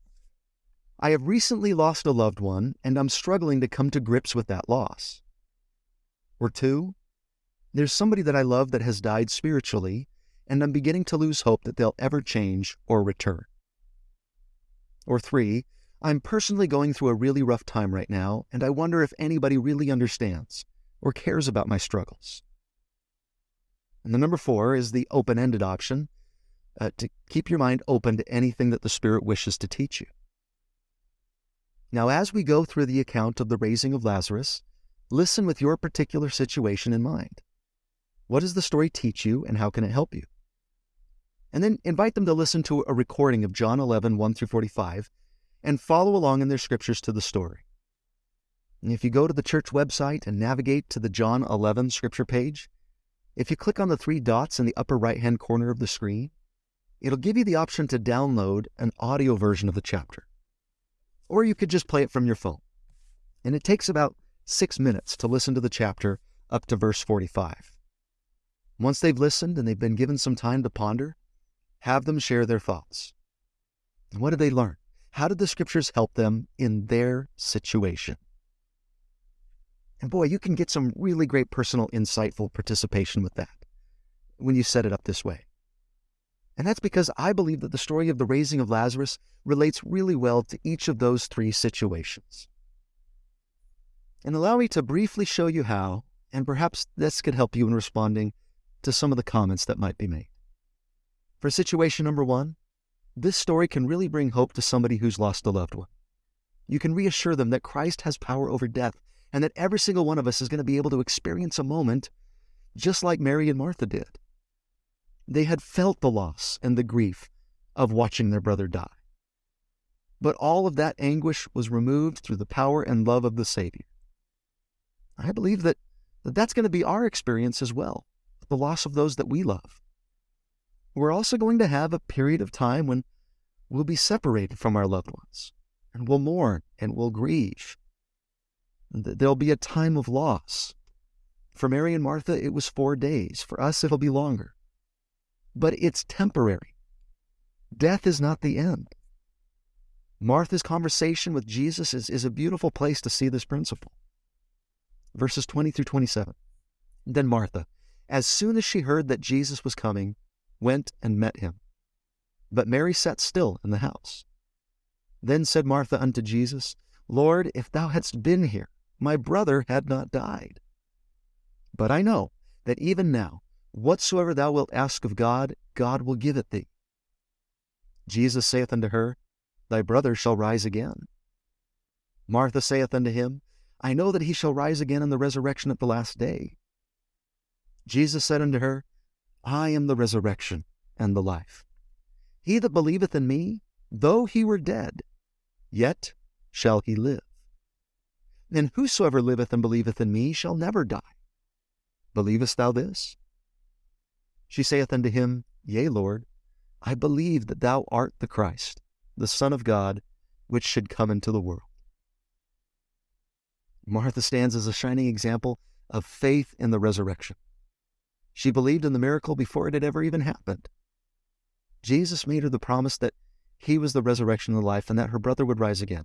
I have recently lost a loved one and I'm struggling to come to grips with that loss. Or 2. There's somebody that I love that has died spiritually and I'm beginning to lose hope that they'll ever change or return. Or 3. I'm personally going through a really rough time right now and I wonder if anybody really understands or cares about my struggles. And the number 4 is the open ended option uh, to keep your mind open to anything that the Spirit wishes to teach you. Now, as we go through the account of the raising of Lazarus, listen with your particular situation in mind. What does the story teach you, and how can it help you? And then invite them to listen to a recording of John 11, 1 through 45, and follow along in their scriptures to the story. And if you go to the church website and navigate to the John 11 scripture page, if you click on the three dots in the upper right hand corner of the screen, it'll give you the option to download an audio version of the chapter. Or you could just play it from your phone. And it takes about six minutes to listen to the chapter up to verse 45. Once they've listened and they've been given some time to ponder, have them share their thoughts. And what did they learn? How did the scriptures help them in their situation? And boy, you can get some really great personal, insightful participation with that when you set it up this way. And that's because I believe that the story of the raising of Lazarus relates really well to each of those three situations. And allow me to briefly show you how, and perhaps this could help you in responding to some of the comments that might be made. For situation number one, this story can really bring hope to somebody who's lost a loved one. You can reassure them that Christ has power over death and that every single one of us is going to be able to experience a moment just like Mary and Martha did. They had felt the loss and the grief of watching their brother die. But all of that anguish was removed through the power and love of the Savior. I believe that, that that's going to be our experience as well, the loss of those that we love. We're also going to have a period of time when we'll be separated from our loved ones, and we'll mourn and we'll grieve. There'll be a time of loss. For Mary and Martha, it was four days. For us, it'll be longer but it's temporary. Death is not the end. Martha's conversation with Jesus is, is a beautiful place to see this principle. Verses 20 through 27. Then Martha, as soon as she heard that Jesus was coming, went and met him. But Mary sat still in the house. Then said Martha unto Jesus, Lord, if thou hadst been here, my brother had not died. But I know that even now, Whatsoever thou wilt ask of God, God will give it thee. Jesus saith unto her, Thy brother shall rise again. Martha saith unto him, I know that he shall rise again in the resurrection at the last day. Jesus said unto her, I am the resurrection and the life. He that believeth in me, though he were dead, yet shall he live. And whosoever liveth and believeth in me shall never die. Believest thou this? She saith unto him, Yea, Lord, I believe that thou art the Christ, the Son of God, which should come into the world. Martha stands as a shining example of faith in the resurrection. She believed in the miracle before it had ever even happened. Jesus made her the promise that he was the resurrection and the life and that her brother would rise again.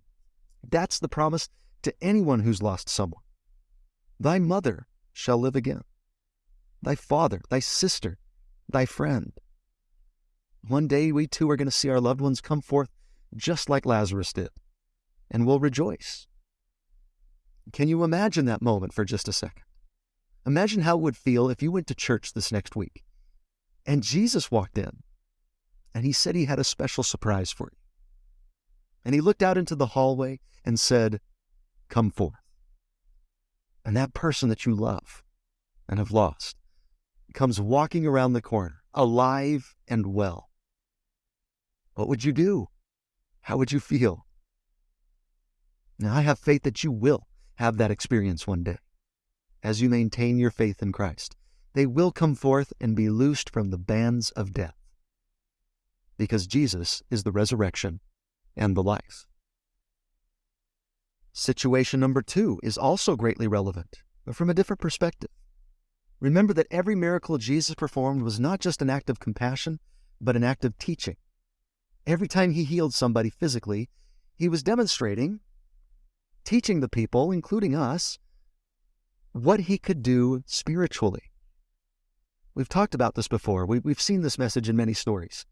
That's the promise to anyone who's lost someone. Thy mother shall live again. Thy father, thy sister, thy friend. One day we too are going to see our loved ones come forth just like Lazarus did, and we'll rejoice. Can you imagine that moment for just a second? Imagine how it would feel if you went to church this next week and Jesus walked in and he said he had a special surprise for you. And he looked out into the hallway and said, Come forth. And that person that you love and have lost comes walking around the corner, alive and well. What would you do? How would you feel? Now, I have faith that you will have that experience one day as you maintain your faith in Christ. They will come forth and be loosed from the bands of death because Jesus is the resurrection and the life. Situation number two is also greatly relevant, but from a different perspective. Remember that every miracle Jesus performed was not just an act of compassion, but an act of teaching. Every time he healed somebody physically, he was demonstrating, teaching the people, including us, what he could do spiritually. We've talked about this before. We, have seen this message in many stories.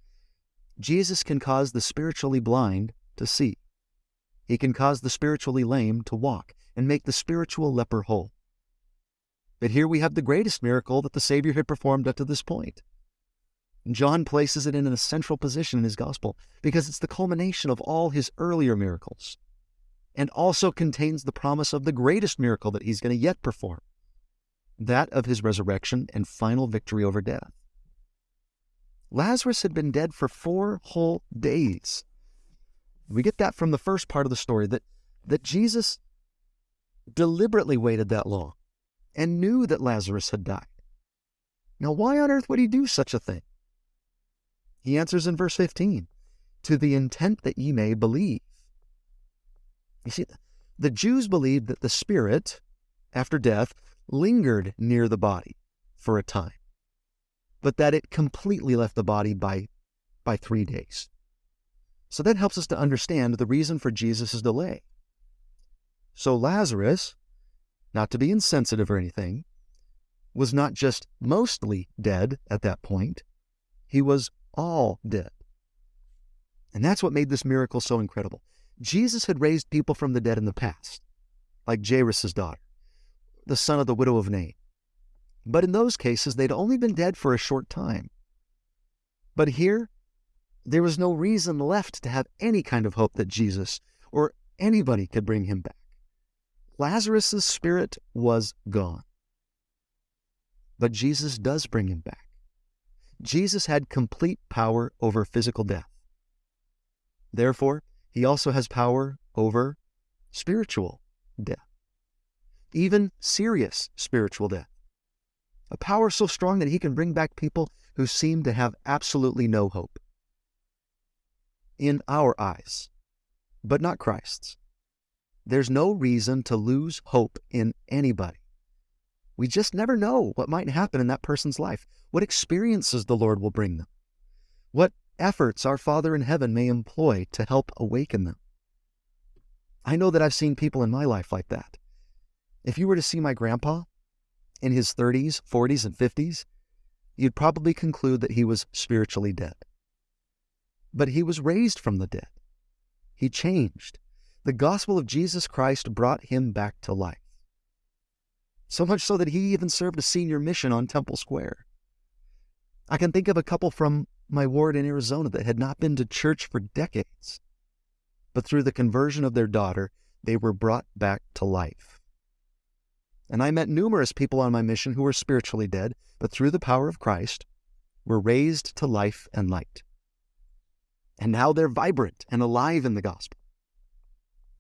Jesus can cause the spiritually blind to see. He can cause the spiritually lame to walk and make the spiritual leper whole. But here we have the greatest miracle that the Savior had performed up to this point. John places it in a central position in his gospel because it's the culmination of all his earlier miracles and also contains the promise of the greatest miracle that he's going to yet perform that of his resurrection and final victory over death. Lazarus had been dead for four whole days. We get that from the first part of the story that, that Jesus deliberately waited that long and knew that Lazarus had died. Now, why on earth would he do such a thing? He answers in verse 15 to the intent that ye may believe. You see, the Jews believed that the spirit, after death, lingered near the body for a time, but that it completely left the body by, by three days. So that helps us to understand the reason for Jesus' delay. So Lazarus, not to be insensitive or anything, was not just mostly dead at that point, he was all dead. And that's what made this miracle so incredible. Jesus had raised people from the dead in the past, like Jairus' daughter the son of the widow of Nain. But in those cases, they'd only been dead for a short time. But here, there was no reason left to have any kind of hope that Jesus or anybody could bring him back. Lazarus' spirit was gone. But Jesus does bring him back. Jesus had complete power over physical death. Therefore, he also has power over spiritual death even serious spiritual death. A power so strong that he can bring back people who seem to have absolutely no hope. In our eyes, but not Christ's. There's no reason to lose hope in anybody. We just never know what might happen in that person's life, what experiences the Lord will bring them, what efforts our Father in heaven may employ to help awaken them. I know that I've seen people in my life like that. If you were to see my grandpa in his 30s, 40s, and 50s, you'd probably conclude that he was spiritually dead. But he was raised from the dead. He changed. The gospel of Jesus Christ brought him back to life. So much so that he even served a senior mission on Temple Square. I can think of a couple from my ward in Arizona that had not been to church for decades. But through the conversion of their daughter, they were brought back to life. And I met numerous people on my mission who were spiritually dead, but through the power of Christ were raised to life and light. And now they're vibrant and alive in the gospel.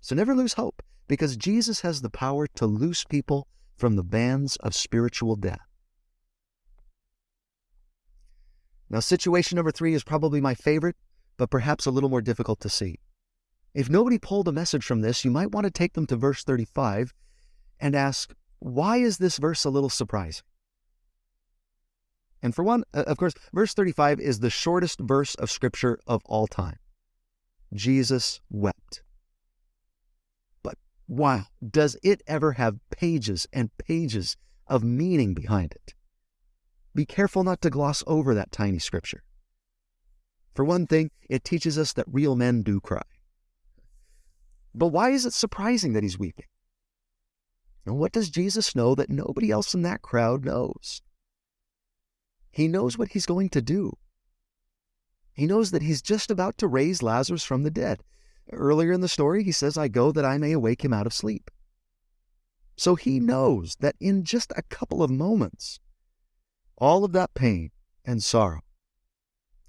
So never lose hope, because Jesus has the power to loose people from the bands of spiritual death. Now, situation number three is probably my favorite, but perhaps a little more difficult to see. If nobody pulled a message from this, you might want to take them to verse 35 and ask, why is this verse a little surprising? And for one, uh, of course, verse 35 is the shortest verse of Scripture of all time. Jesus wept. But wow, does it ever have pages and pages of meaning behind it? Be careful not to gloss over that tiny Scripture. For one thing, it teaches us that real men do cry. But why is it surprising that he's weeping? And what does Jesus know that nobody else in that crowd knows? He knows what he's going to do. He knows that he's just about to raise Lazarus from the dead. Earlier in the story, he says, I go that I may awake him out of sleep. So he knows that in just a couple of moments, all of that pain and sorrow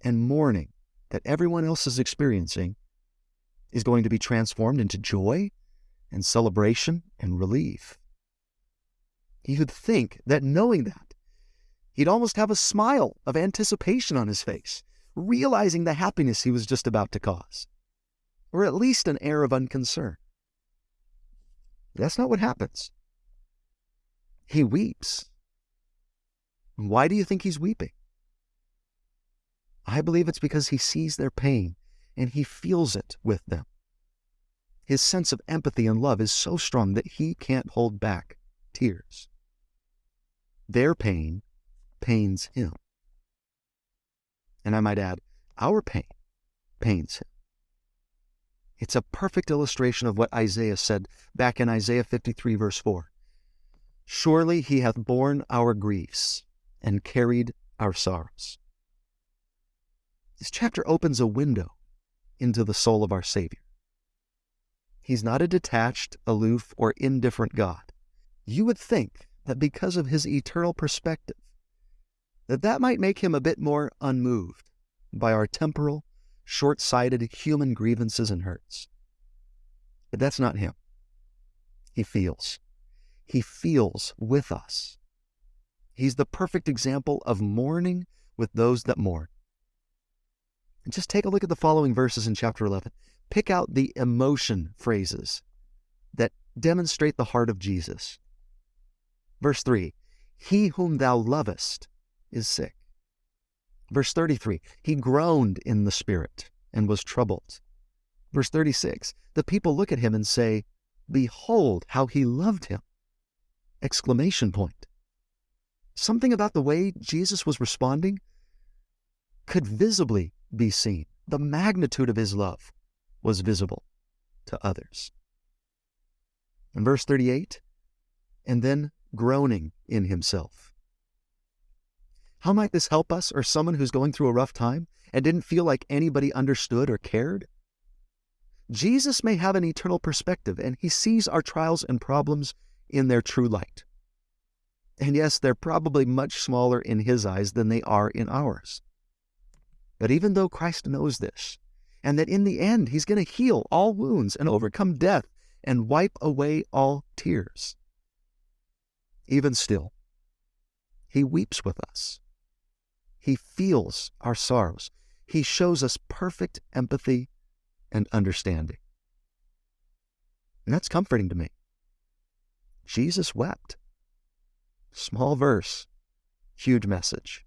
and mourning that everyone else is experiencing is going to be transformed into joy and celebration and relief. He would think that knowing that, he'd almost have a smile of anticipation on his face, realizing the happiness he was just about to cause, or at least an air of unconcern. That's not what happens. He weeps. Why do you think he's weeping? I believe it's because he sees their pain and he feels it with them. His sense of empathy and love is so strong that he can't hold back tears. Their pain pains him. And I might add, our pain pains him. It's a perfect illustration of what Isaiah said back in Isaiah 53, verse 4. Surely he hath borne our griefs and carried our sorrows. This chapter opens a window into the soul of our Savior. He's not a detached, aloof, or indifferent God. You would think that because of his eternal perspective, that that might make him a bit more unmoved by our temporal, short-sighted human grievances and hurts. But that's not him. He feels. He feels with us. He's the perfect example of mourning with those that mourn. And just take a look at the following verses in chapter 11. Pick out the emotion phrases that demonstrate the heart of Jesus. Verse 3 He whom thou lovest is sick. Verse 33 He groaned in the spirit and was troubled. Verse 36 The people look at him and say, Behold how he loved him! Exclamation point. Something about the way Jesus was responding could visibly be seen. The magnitude of his love was visible to others. In verse 38, and then groaning in himself. How might this help us or someone who's going through a rough time and didn't feel like anybody understood or cared? Jesus may have an eternal perspective and he sees our trials and problems in their true light. And yes, they're probably much smaller in his eyes than they are in ours. But even though Christ knows this, and that in the end he's going to heal all wounds and overcome death and wipe away all tears, even still, he weeps with us. He feels our sorrows. He shows us perfect empathy and understanding. And that's comforting to me. Jesus wept. Small verse, huge message.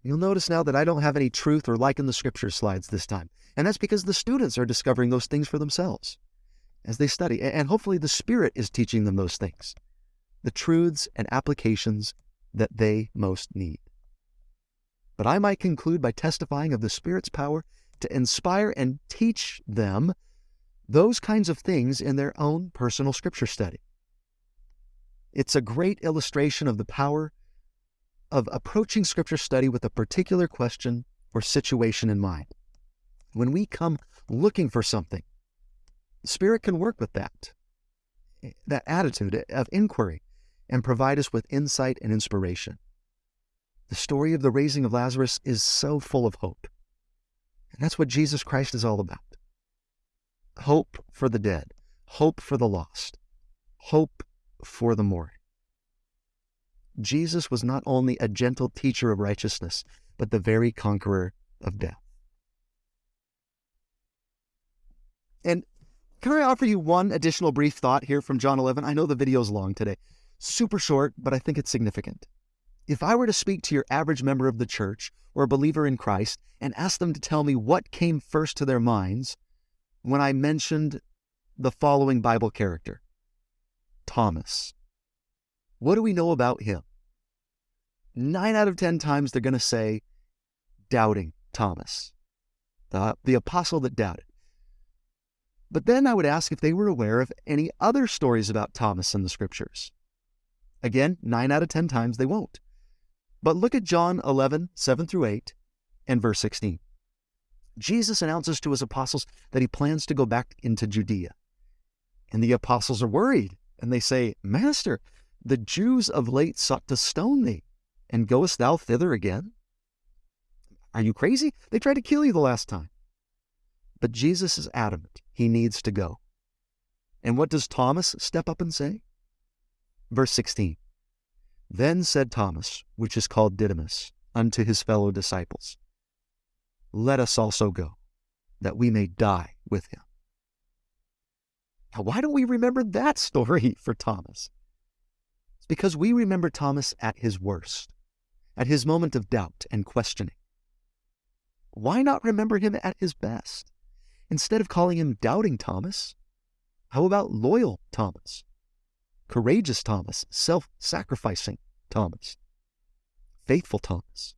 You'll notice now that I don't have any truth or like in the scripture slides this time. And that's because the students are discovering those things for themselves as they study. And hopefully the Spirit is teaching them those things, the truths and applications that they most need. But I might conclude by testifying of the Spirit's power to inspire and teach them those kinds of things in their own personal scripture study. It's a great illustration of the power of approaching scripture study with a particular question or situation in mind. When we come looking for something, the Spirit can work with that, that attitude of inquiry, and provide us with insight and inspiration. The story of the raising of Lazarus is so full of hope. And that's what Jesus Christ is all about. Hope for the dead, hope for the lost, hope for the mourning. Jesus was not only a gentle teacher of righteousness, but the very conqueror of death. And can I offer you one additional brief thought here from John 11? I know the video is long today. Super short, but I think it's significant. If I were to speak to your average member of the church or a believer in Christ and ask them to tell me what came first to their minds when I mentioned the following Bible character Thomas. What do we know about him? Nine out of 10 times they're going to say, doubting Thomas, the, the apostle that doubted. But then I would ask if they were aware of any other stories about Thomas in the scriptures. Again, nine out of 10 times they won't. But look at John 11, 7 through 8, and verse 16. Jesus announces to his apostles that he plans to go back into Judea. And the apostles are worried, and they say, Master, the Jews of late sought to stone thee, and goest thou thither again? Are you crazy? They tried to kill you the last time. But Jesus is adamant. He needs to go. And what does Thomas step up and say? Verse 16 Then said Thomas, which is called Didymus, unto his fellow disciples, Let us also go, that we may die with him. Now, why don't we remember that story for Thomas? It's because we remember Thomas at his worst, at his moment of doubt and questioning. why not remember him at his best? Instead of calling him doubting Thomas, how about loyal Thomas? Courageous Thomas, self sacrificing Thomas, faithful Thomas.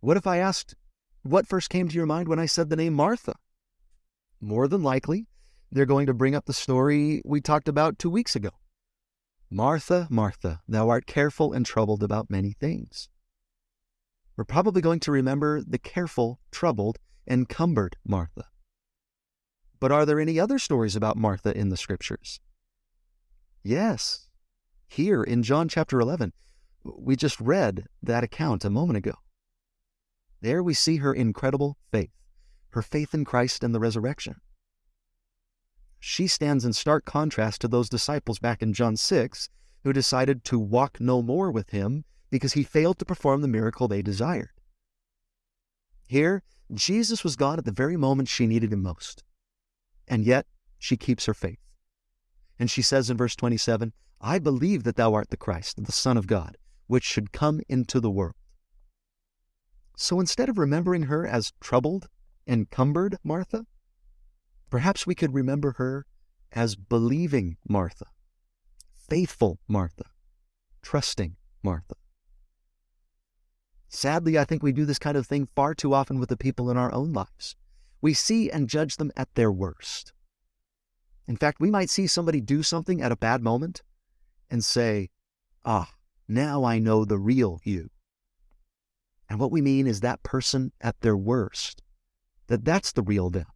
What if I asked, what first came to your mind when I said the name Martha? More than likely, they're going to bring up the story we talked about two weeks ago. Martha, Martha, thou art careful and troubled about many things. We're probably going to remember the careful, troubled, and cumbered Martha. But are there any other stories about Martha in the scriptures? Yes. Here in John chapter 11, we just read that account a moment ago. There we see her incredible faith, her faith in Christ and the resurrection. She stands in stark contrast to those disciples back in John 6 who decided to walk no more with him because he failed to perform the miracle they desired. Here, Jesus was gone at the very moment she needed him most. And yet, she keeps her faith. And she says in verse 27, I believe that thou art the Christ, the Son of God, which should come into the world. So instead of remembering her as troubled, encumbered Martha, perhaps we could remember her as believing Martha, faithful Martha, trusting Martha. Sadly, I think we do this kind of thing far too often with the people in our own lives. We see and judge them at their worst. In fact, we might see somebody do something at a bad moment and say, Ah, now I know the real you. And what we mean is that person at their worst, that that's the real them.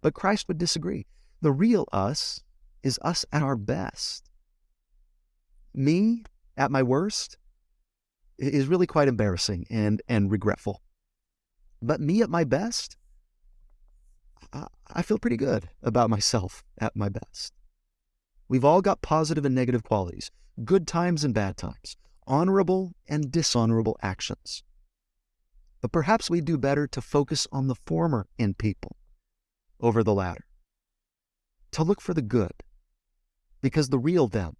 But Christ would disagree. The real us is us at our best. Me at my worst is really quite embarrassing and, and regretful. But me at my best, I feel pretty good about myself at my best. We've all got positive and negative qualities, good times and bad times, honorable and dishonorable actions. But perhaps we do better to focus on the former in people over the latter, to look for the good, because the real them,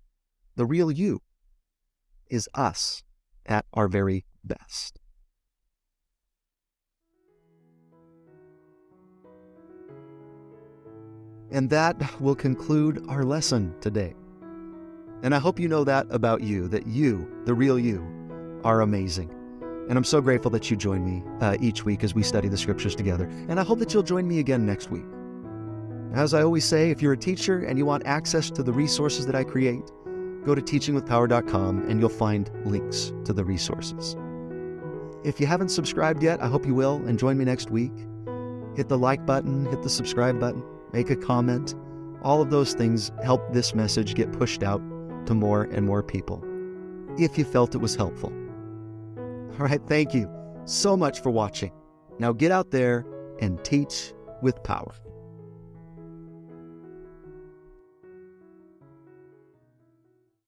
the real you, is us at our very best. And that will conclude our lesson today. And I hope you know that about you, that you, the real you, are amazing. And I'm so grateful that you join me uh, each week as we study the scriptures together. And I hope that you'll join me again next week. As I always say, if you're a teacher and you want access to the resources that I create, go to teachingwithpower.com and you'll find links to the resources. If you haven't subscribed yet, I hope you will and join me next week. Hit the like button, hit the subscribe button, make a comment. All of those things help this message get pushed out to more and more people if you felt it was helpful. All right, thank you so much for watching. Now get out there and teach with power.